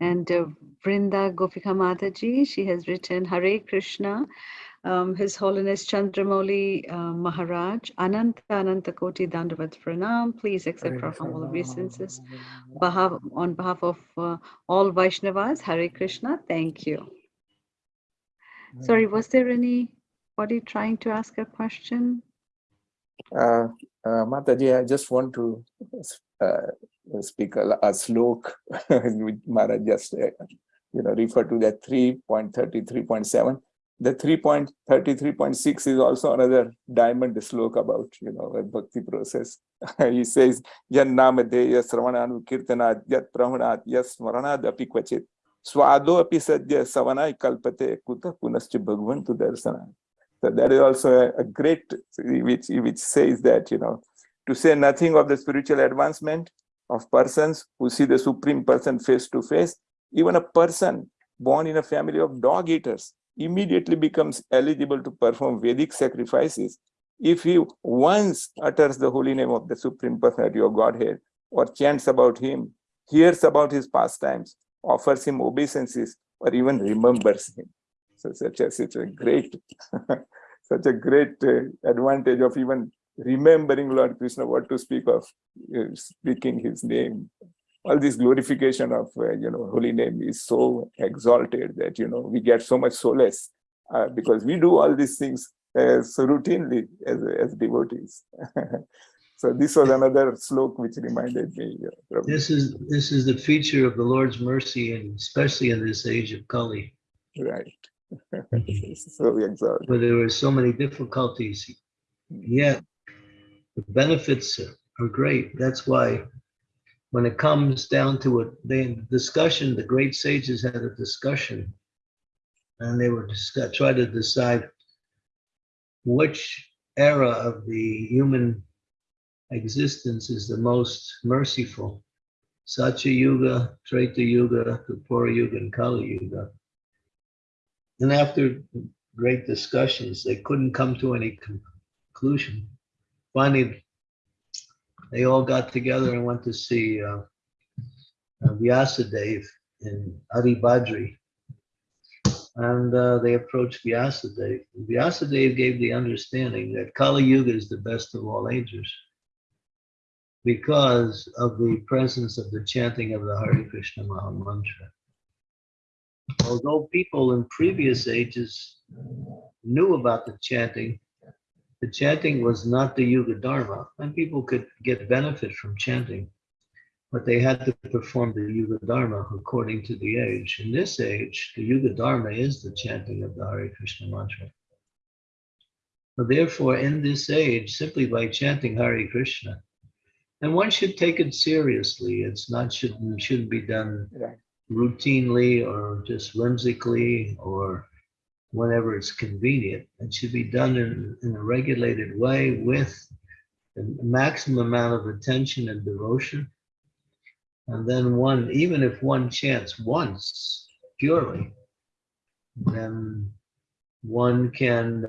And uh, Vrinda Gopika Mataji, she has written Hare Krishna, um, His Holiness Chandramauli uh, Maharaj, Ananta Ananta Koti Dandavat Pranam. Please accept our humble obeisances behalf, on behalf of uh, all Vaishnavas. Hare Krishna, thank you. Sorry, was there anybody trying to ask a question? Uh, uh, Mataji, I just want to uh, speak a, a slok which Maharaj just uh, you know refer to that 3.33.7. The 3.33.6 is also another diamond slok about you know a bhakti process. he says, Jan namadeya sravananu kirtanat yat pramanat yas smaranad api kvachit swado api sadya savanai kalpate kuta punascha bhagvantu darsana. So that is also a, a great, which, which says that, you know, to say nothing of the spiritual advancement of persons who see the supreme person face to face, even a person born in a family of dog eaters immediately becomes eligible to perform Vedic sacrifices if he once utters the holy name of the supreme personality of Godhead or chants about him, hears about his pastimes, offers him obeisances, or even remembers him. So such a, such a great, such a great uh, advantage of even remembering Lord Krishna, what to speak of uh, speaking his name. All this glorification of, uh, you know, holy name is so exalted that, you know, we get so much solace uh, because we do all these things as routinely as, as devotees. so this was another slok which reminded me. Uh, This is this is the feature of the Lord's mercy, and especially in this age of Kali, Right. so exalted. where there were so many difficulties. Yet the benefits are great. That's why when it comes down to it, the discussion, the great sages had a discussion, and they were discuss, try to decide which era of the human existence is the most merciful. Satya Yuga, Treta Yuga, Dvapara Yuga, and Kali Yuga. And after great discussions, they couldn't come to any conclusion. Finally, they all got together and went to see uh, uh, Vyasadeva in Adibadri. And uh, they approached Vyasadeva. Vyasadeva gave the understanding that Kali Yuga is the best of all ages because of the presence of the chanting of the Hare Krishna Maha Mantra. Although people in previous ages knew about the chanting, the chanting was not the Yuga Dharma, and people could get benefit from chanting, but they had to perform the Yuga Dharma according to the age. In this age, the Yuga Dharma is the chanting of the Hare Krishna mantra. So therefore, in this age, simply by chanting Hare Krishna, and one should take it seriously. It's not shouldn't shouldn't be done Right. routinely or just whimsically or whenever it's convenient. It should be done in, in a regulated way with the maximum amount of attention and devotion. And then one, even if one chants once purely, then one can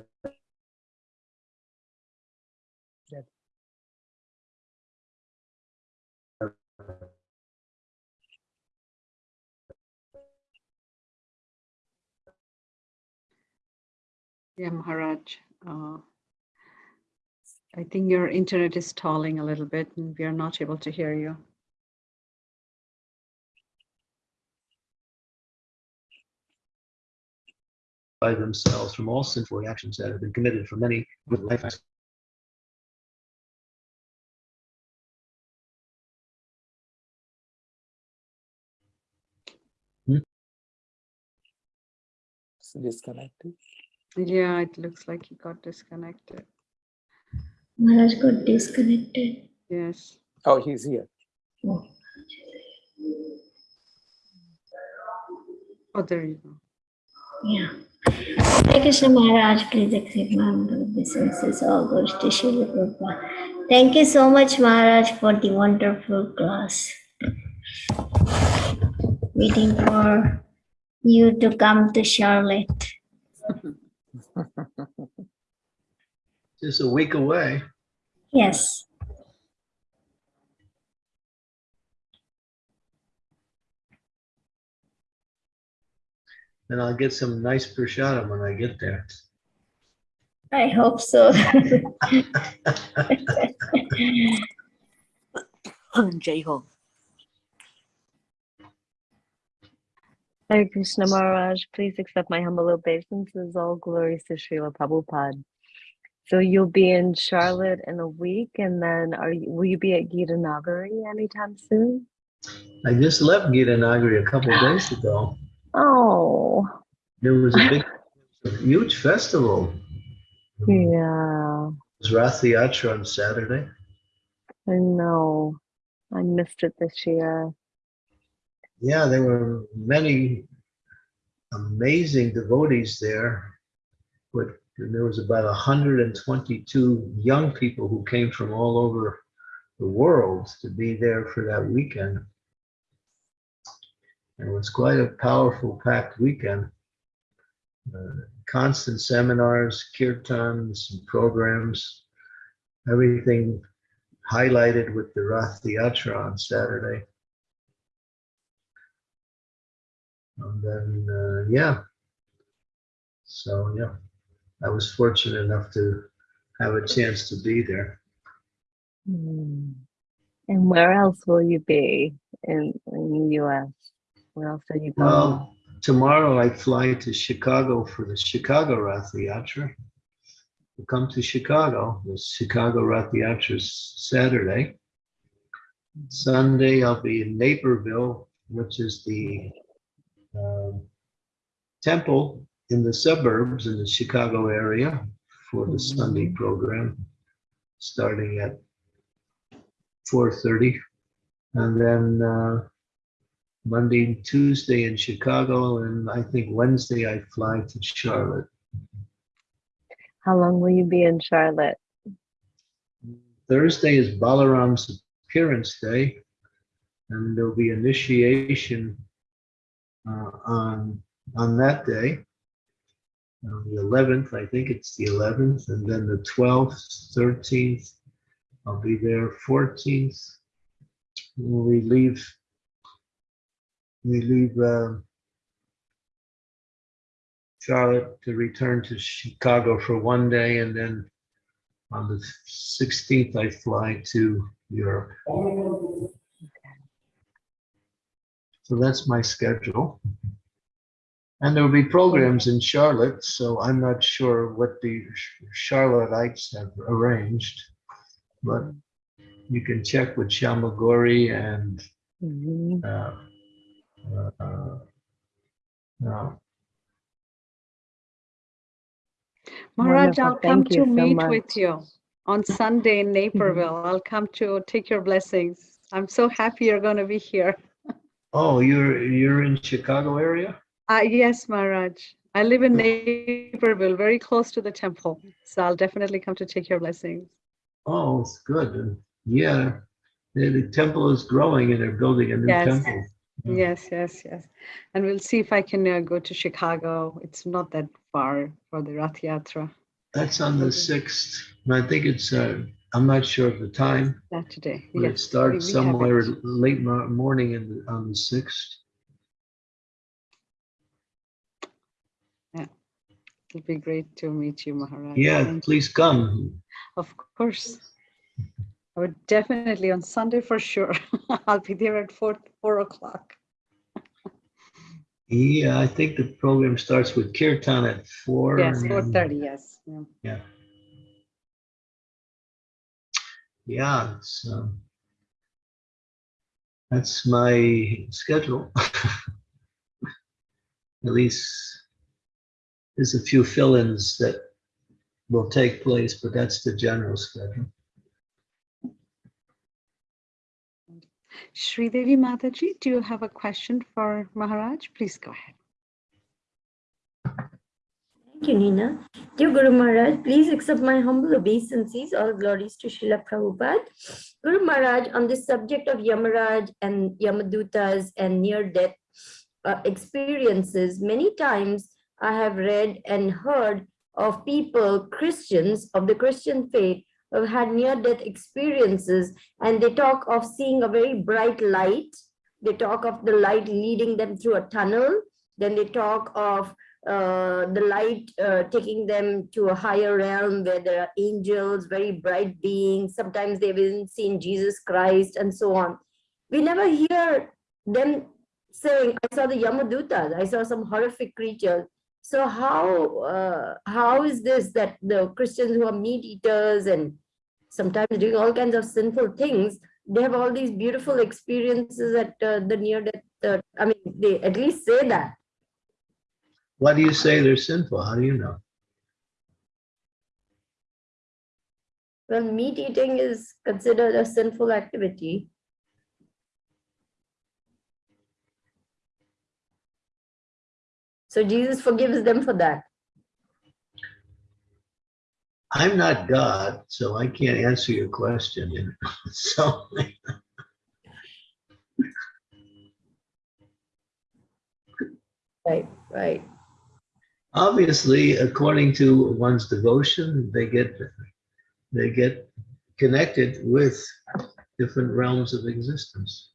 Yeah, Maharaj. Uh, I think your internet is stalling a little bit and we are not able to hear you. by themselves from all sinful actions that have been committed from many good lifetimes. It's disconnected. Yeah, it looks like he got disconnected. Maharaj got disconnected. Yes. Oh, he's here. Oh. Oh, there you go. Yeah. Hare Krishna Maharaj, please accept my humble obeisances. All goes to Srila Prabhupada. Thank you so much, Maharaj, for the wonderful class. Waiting for you to come to Charlotte. Just a week away. Yes. And I'll get some nice prashadam when I get there. I hope so. Jai Hare Krishna Maharaj, please accept my humble obeisances. All glories to Srila Prabhupada. So you'll be in Charlotte in a week, and then are you, will you be at Gita Nagari anytime soon? I just left Gita Nagari a couple of days ago. Oh, There was a big, huge festival. yeah, It was Rath Yatra on Saturday. I know. I missed it this year. Yeah, there were many amazing devotees there. But there was about 122 young people who came from all over the world to be there for that weekend. And It was quite a powerful packed weekend. Uh, constant seminars, kirtans, and programs, everything highlighted with the Rath Yatra on Saturday. And then, uh, yeah. So, yeah, I was fortunate enough to have a chance to be there. Hmm. And where else will you be in, in the US? Where else are you going? Well, tomorrow I fly to Chicago for the Chicago Rath Yatra. We'll come to Chicago. The Chicago Rath Yatra is Saturday. Sunday I'll be in Naperville, which is the um, temple in the suburbs in the Chicago area for the Sunday program, starting at 4:30, and then. Uh, Monday, and Tuesday in Chicago, and I think Wednesday I fly to Charlotte. How long will you be in Charlotte? Thursday is Balaram's appearance day, and there'll be initiation uh, on on that day. On the 11th, I think it's the 11th, and then the 12th, 13th, I'll be there. 14th, we leave we leave uh, Charlotte to return to Chicago for one day, and then on the 16th, I fly to Europe. So that's my schedule. And there will be programs in Charlotte, so I'm not sure what the Charlotteites have arranged, but you can check with Shamagori and Mhm. uh, uh, no. Maharaj, I'll come to so meet much. with you on Sunday in Naperville. I'll come to take your blessings. I'm so happy you're going to be here. Oh, you're you're in Chicago area? Uh, yes, Maharaj. I live in Naperville, very close to the temple. So I'll definitely come to take your blessings. Oh, it's good. And yeah, the, the temple is growing and they're building a new Yes. temple. Yes, yes, yes. And we'll see if I can uh, go to Chicago. It's not that far for the Rath Yatra That's on the sixth. And I think it's uh, I'm not sure of the time, Saturday. but it Yes, starts we have somewhere it. late mo- morning in the, on the sixth. Yeah, It'll be great to meet you, Maharaj. Yeah, Thank- please come. Of course. I would definitely on Sunday for sure. I'll be there at four, four o'clock. Yeah, I think the program starts with kirtan at four. Yes, and four then- thirty, yes. yeah. Yeah. Yeah, um, that's my schedule. At least there's a few fill-ins that will take place, but that's the general schedule. Sridevi Mataji, do you have a question for Maharaj? Please go ahead. You, Nina. Dear Guru Maharaj, please accept my humble obeisances. All glories to Srila Prabhupada. Guru Maharaj, on this subject of Yamaraj and Yamadutas and near-death uh, experiences, many times I have read and heard of people, Christians of the Christian faith, who have had near-death experiences, and they talk of seeing a very bright light. They talk of the light leading them through a tunnel. Then they talk of uh, the light uh, taking them to a higher realm where there are angels, very bright beings. Sometimes they've even seen Jesus Christ and so on. We never hear them saying, I saw the Yamadutas, I saw some horrific creatures. So how uh, how is this that the Christians who are meat eaters and sometimes doing all kinds of sinful things, they have all these beautiful experiences at uh, the near death. Uh, I mean, they at least say that. Why do you say they're sinful? How do you know? Well, meat eating is considered a sinful activity. So Jesus forgives them for that. I'm not God, so I can't answer your question. So Right, right. Obviously, according to one's devotion, they get they get connected with different realms of existence.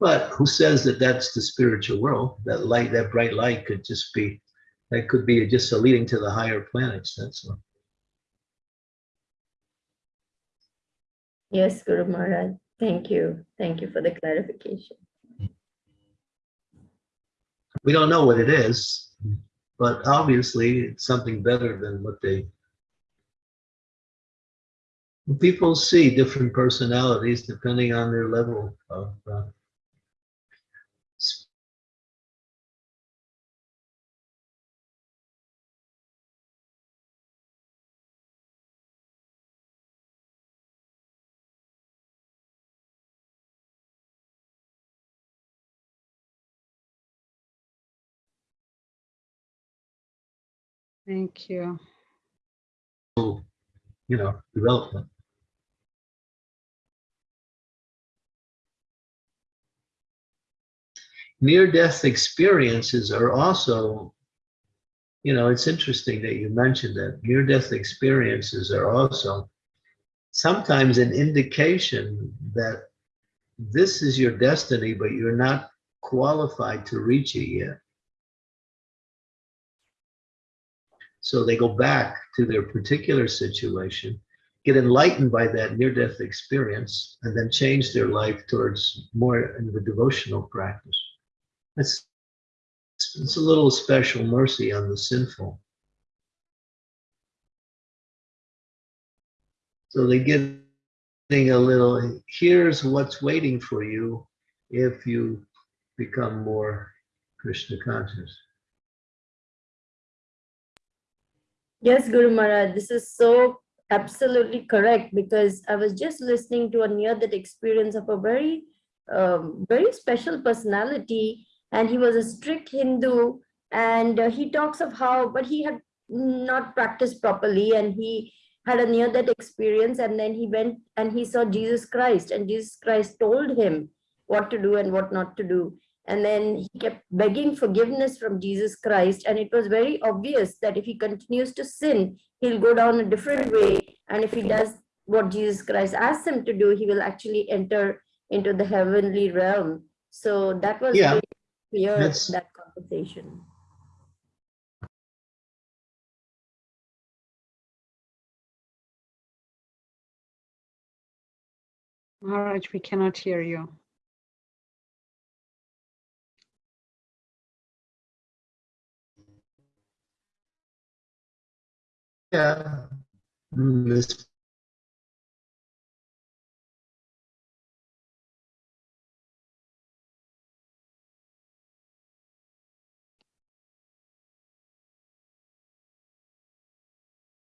But who says that that's the spiritual world? That light, that bright light could just be, that could be just a leading to the higher planets, that's all. Yes, Guru Maharaj. Thank you. Thank you for the clarification. We don't know what it is, but obviously it's something better than what they. People see different personalities depending on their level of. uh, Thank you. you know, development. Near-death experiences are also, you know, it's interesting that you mentioned that. Near-death experiences are also sometimes an indication that this is your destiny, but you're not qualified to reach it yet. So they go back to their particular situation, get enlightened by that near-death experience, and then change their life towards more of a devotional practice. It's, it's a little special mercy on the sinful. So they get a little, here's what's waiting for you if you become more Krishna conscious. Yes, Guru Maharaj, this is so absolutely correct because I was just listening to a near that experience of a very, um, very special personality and he was a strict Hindu and uh, he talks of how, but he had not practiced properly and he had a near that experience and then he went and he saw Jesus Christ and Jesus Christ told him what to do and what not to do. And then he kept begging forgiveness from Jesus Christ. And it was very obvious that if he continues to sin, he'll go down a different way. And if he does what Jesus Christ asks him to do, he will actually enter into the heavenly realm. So that was Yeah, very clear, that's- that conversation. Maharaj, we cannot hear you. yeah, this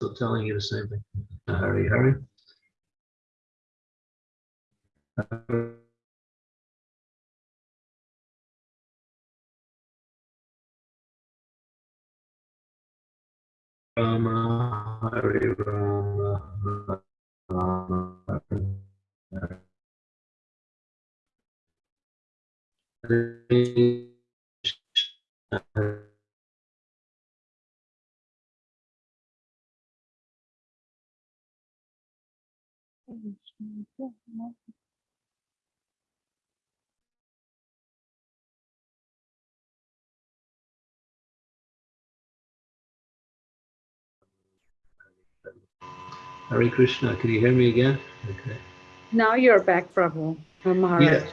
still telling you the same thing. Hurry, hurry. hurry. Rama, Hare Rama, Rama, Hare Krishna. Hare Krishna, can you hear me again? Okay. Now you're back, Prabhu, uh, Maharaj. Yeah,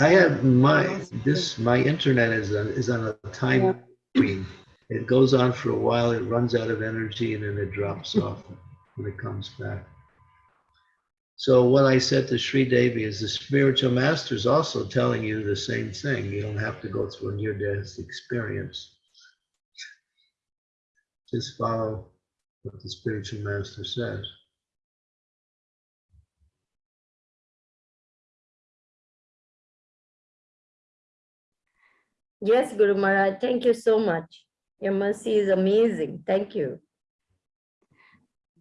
I have my, this, my internet is, on- is on a time screen. It goes on for a while, it runs out of energy and then it drops off when it comes back. So what I said to Sri Devi is the spiritual master is also telling you the same thing. You don't have to go through a near-death experience. Just follow what the spiritual master says. Yes, Guru Maharaj, thank you so much. Your mercy is amazing. Thank you.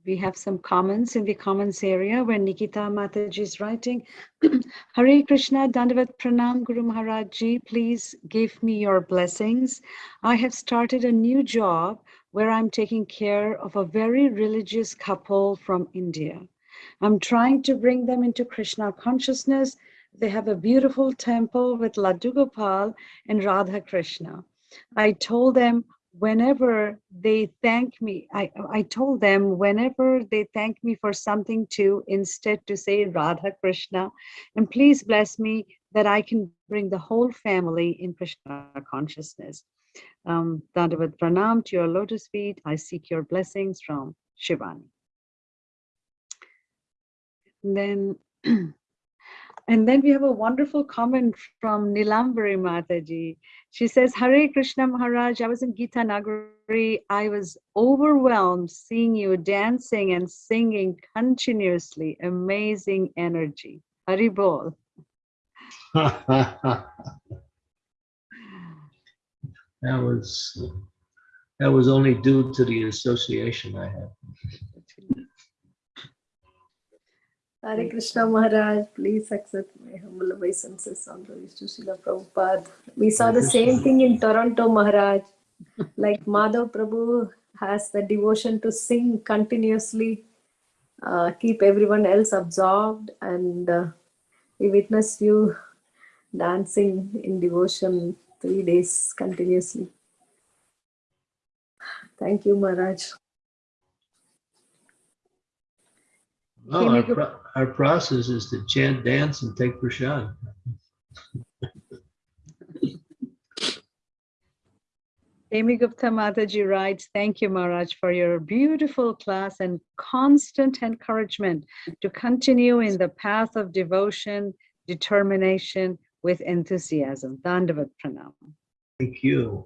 We have some comments in the comments area where Nikita Mataji is writing. Hare Krishna, Dandavat Pranam Guru Maharaj Ji, please give me your blessings. I have started a new job where I'm taking care of a very religious couple from India. I'm trying to bring them into Krishna consciousness. They have a beautiful temple with Laddu Gopal and Radha Krishna. I told them whenever they thank me, I, I told them whenever they thank me for something to instead to say Radha Krishna, and please bless me that I can bring the whole family in Krishna consciousness. Um, Dandavat Pranam to your lotus feet. I seek your blessings from Shivani. And then And then we have a wonderful comment from Nilambari Mataji. She says, Hare Krishna Maharaj, I was in Gita Nagari. I was overwhelmed seeing you dancing and singing continuously. Amazing energy. Haribol. That was, that was only due to the association I had. Hare Krishna Maharaj, please accept my humble obeisances on glories to Srila Prabhupada. We saw the same thing in Toronto, Maharaj. Like Madhav Prabhu has the devotion to sing continuously, uh, keep everyone else absorbed, and uh, we witnessed you dancing in devotion three days continuously. Thank you, Maharaj. No, our, pro- our process is to chant, dance, and take prasad. Amy Gupta Mataji writes, thank you, Maharaj, for your beautiful class and constant encouragement to continue in the path of devotion, determination with enthusiasm. Dandavat Pranam. Thank you.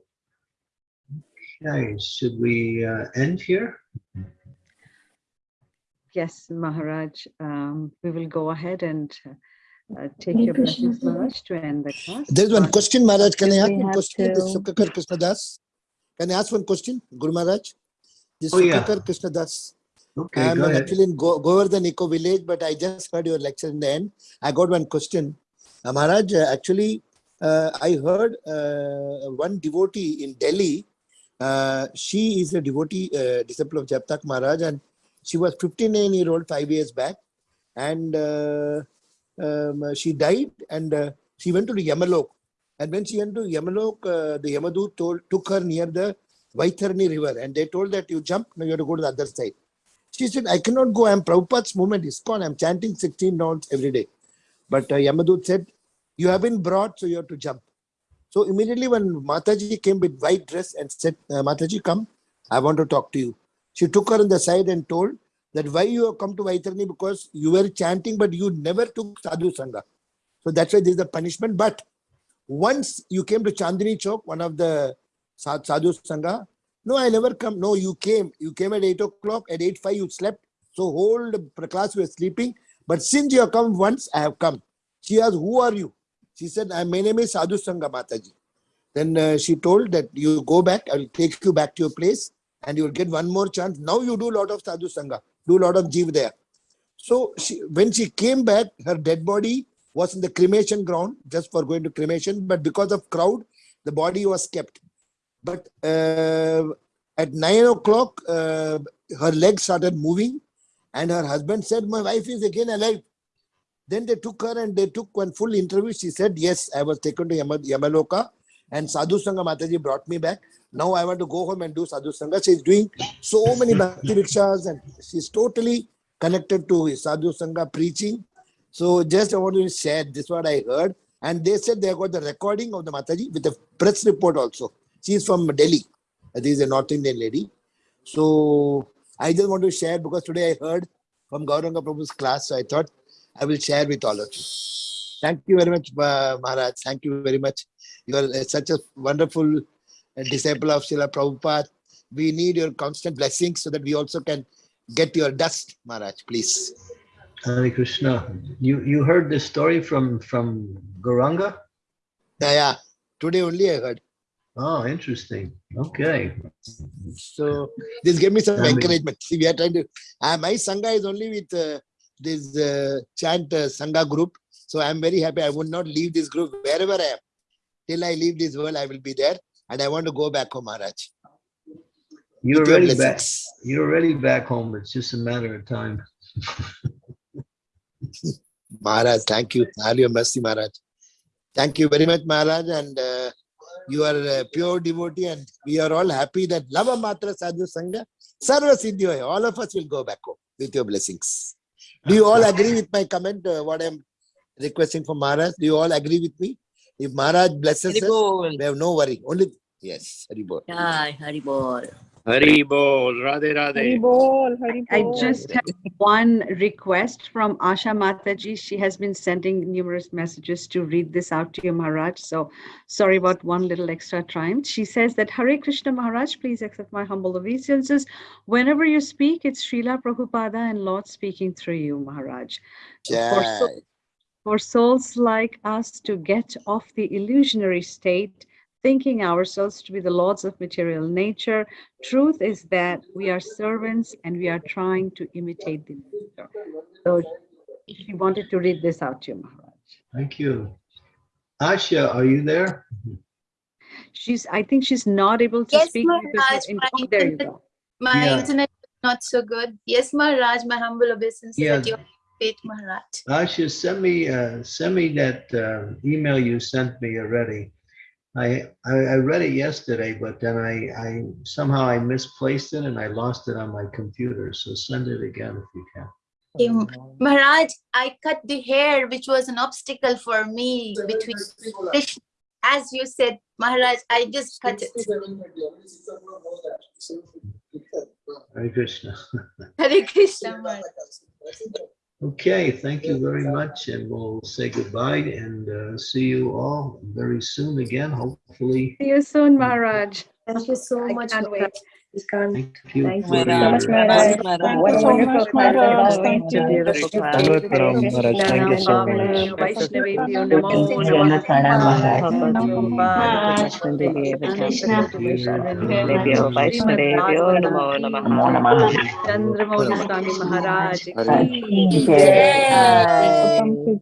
Okay, should we uh, end here? Yes, Maharaj, um, we will go ahead and uh, take Hare your Krishna, blessings, Maharaj, to end the class. There's one Uh, question, Maharaj. Can I ask one have question? This to- Sukakar Krishna Das. Can I ask one question, Guru Maharaj? This Oh, yeah. Sukakar Krishna Das. Okay, I'm actually in Go- Govardhan Eco Village, but I just heard your lecture in the end. I got one question. Uh, Maharaj, uh, actually, uh, I heard uh, one devotee in Delhi. Uh, she is a devotee, uh, disciple of Jayapataka Maharaj, and she was 59 year old five years back, and uh, um, she died, and uh, she went to the Yamalok. And when she went to Yamalok, uh, the Yamadut told, took her near the Vaitharani river, and they told that you jump, now you have to go to the other side. She said, I cannot go. I'm Prabhupada's movement is gone. I'm chanting 16 rounds every day. But uh, Yamadut said, You have been brought, so you have to jump. So immediately when Mataji came with white dress and said, uh, Mataji, come, I want to talk to you. She took her on the side and told that why you have come to Vaitharani because you were chanting, but you never took Sadhu Sangha. So that's why there is a punishment. But once you came to Chandni Chowk, one of the Sadhu Sangha, no, I never come. No, you came. You came at 8 o'clock. At 8 5, you slept. So whole the class were sleeping. But since you have come once, I have come. She asked, Who are you? She said, My name is Sadhu Sangha Mataji. Then uh, she told that you go back, I will take you back to your place and you will get one more chance. Now you do a lot of Sadhu Sangha, do a lot of Jiv there. So she, when she came back, her dead body was in the cremation ground just for going to cremation, but because of crowd, the body was kept. But uh, at nine o'clock, uh, her legs started moving, and her husband said, "My wife is again alive." Then they took her and they took one full interview. She said, "Yes, I was taken to Yama, Yamaloka, and Sadhu Sangha Mataji brought me back. Now I want to go home and do Sadhu Sangha." She's doing so many bhakti vrikshas, and she's totally connected to Sadhu Sangha preaching. So just I want to share this what I heard. And they said they got the recording of the Mataji with a press report also. She is from Delhi. This is a North Indian lady. So I just want to share because today I heard from Gauranga Prabhu's class. So I thought I will share with all of you. Thank you very much, Maharaj. Thank you very much. You are uh, such a wonderful uh, disciple of Srila Prabhupada. We need your constant blessings so that we also can get your dust, Maharaj, please. Hare Krishna. You you heard this story from from Gauranga? Yeah, yeah. Today only I heard. Oh, interesting. Okay. So this gave me some I mean- encouragement. See, we are trying to. Uh, my sangha is only with uh, this uh, chant uh, sangha group. So I'm very happy. I would not leave this group wherever I am. Till I leave this world, I will be there, and I want to go back home, Maharaj. You're already back. You're already back home. It's just a matter of time. Maharaj, thank you. Have your mercy, Maharaj. Thank you very much, Maharaj. And uh, you are a pure devotee, and we are all happy that Lava Matra Sadhu Sangha, Sarva Siddhi Haya, all of us will go back home with your blessings. Do you all agree with my comment, uh, what I'm requesting from Maharaj? Do you all agree with me? If Maharaj blesses us, we have no worry. Only, yes, Haribol. Jai Haribol. Hari Bol, Radhe Radhe. I just have one request from Asha Mataji. She has been sending numerous messages to read this out to you, Maharaj. So sorry about one little extra time. She says that Hare Krishna Maharaj, please accept my humble obeisances. Whenever you speak, it's Srila Prabhupada and Lord speaking through you, Maharaj. For, so- for souls like us to get off the illusionary state, thinking ourselves to be the lords of material nature, truth is that we are servants and we are trying to imitate the master. So she wanted to read this out to you, Maharaj. Thank you. Asha, are you there? She's, I think she's not able to Yes, speak because Maharaj, in- my oh, there you internet- go. My Yeah. internet is not so good. Yes, Maharaj, my humble obeisance Yeah. at your feet, Maharaj. Asha, send me uh, send me that uh, email you sent me already. I, I I read it yesterday, but then I I somehow I misplaced it and I lost it on my computer. So send it again if you can. Maharaj, I cut the hair, which was an obstacle for me between Krishna. As you said, Maharaj, I just cut it. Hare Krishna. Hare Krishna, Maharaj. Okay, thank you very much, and we'll say goodbye and uh, see you all very soon again. Hopefully, See you soon, Maharaj. Thank you so I much. Can't wait. Maharaj. We can't. thank you. Thank you your- so much, Maharaj. What a so wonderful much, class. Maharaj. Always Thank a you. beautiful class. Salute Ram Maharaj. Thank you so much. Vaishnavebhyo namo Jana Pranam Maharaj. Vaishnavebhyo Vaishnavebhyo Namo Namaha. Chandramouli Swami Maharaj. Hare ki Jai.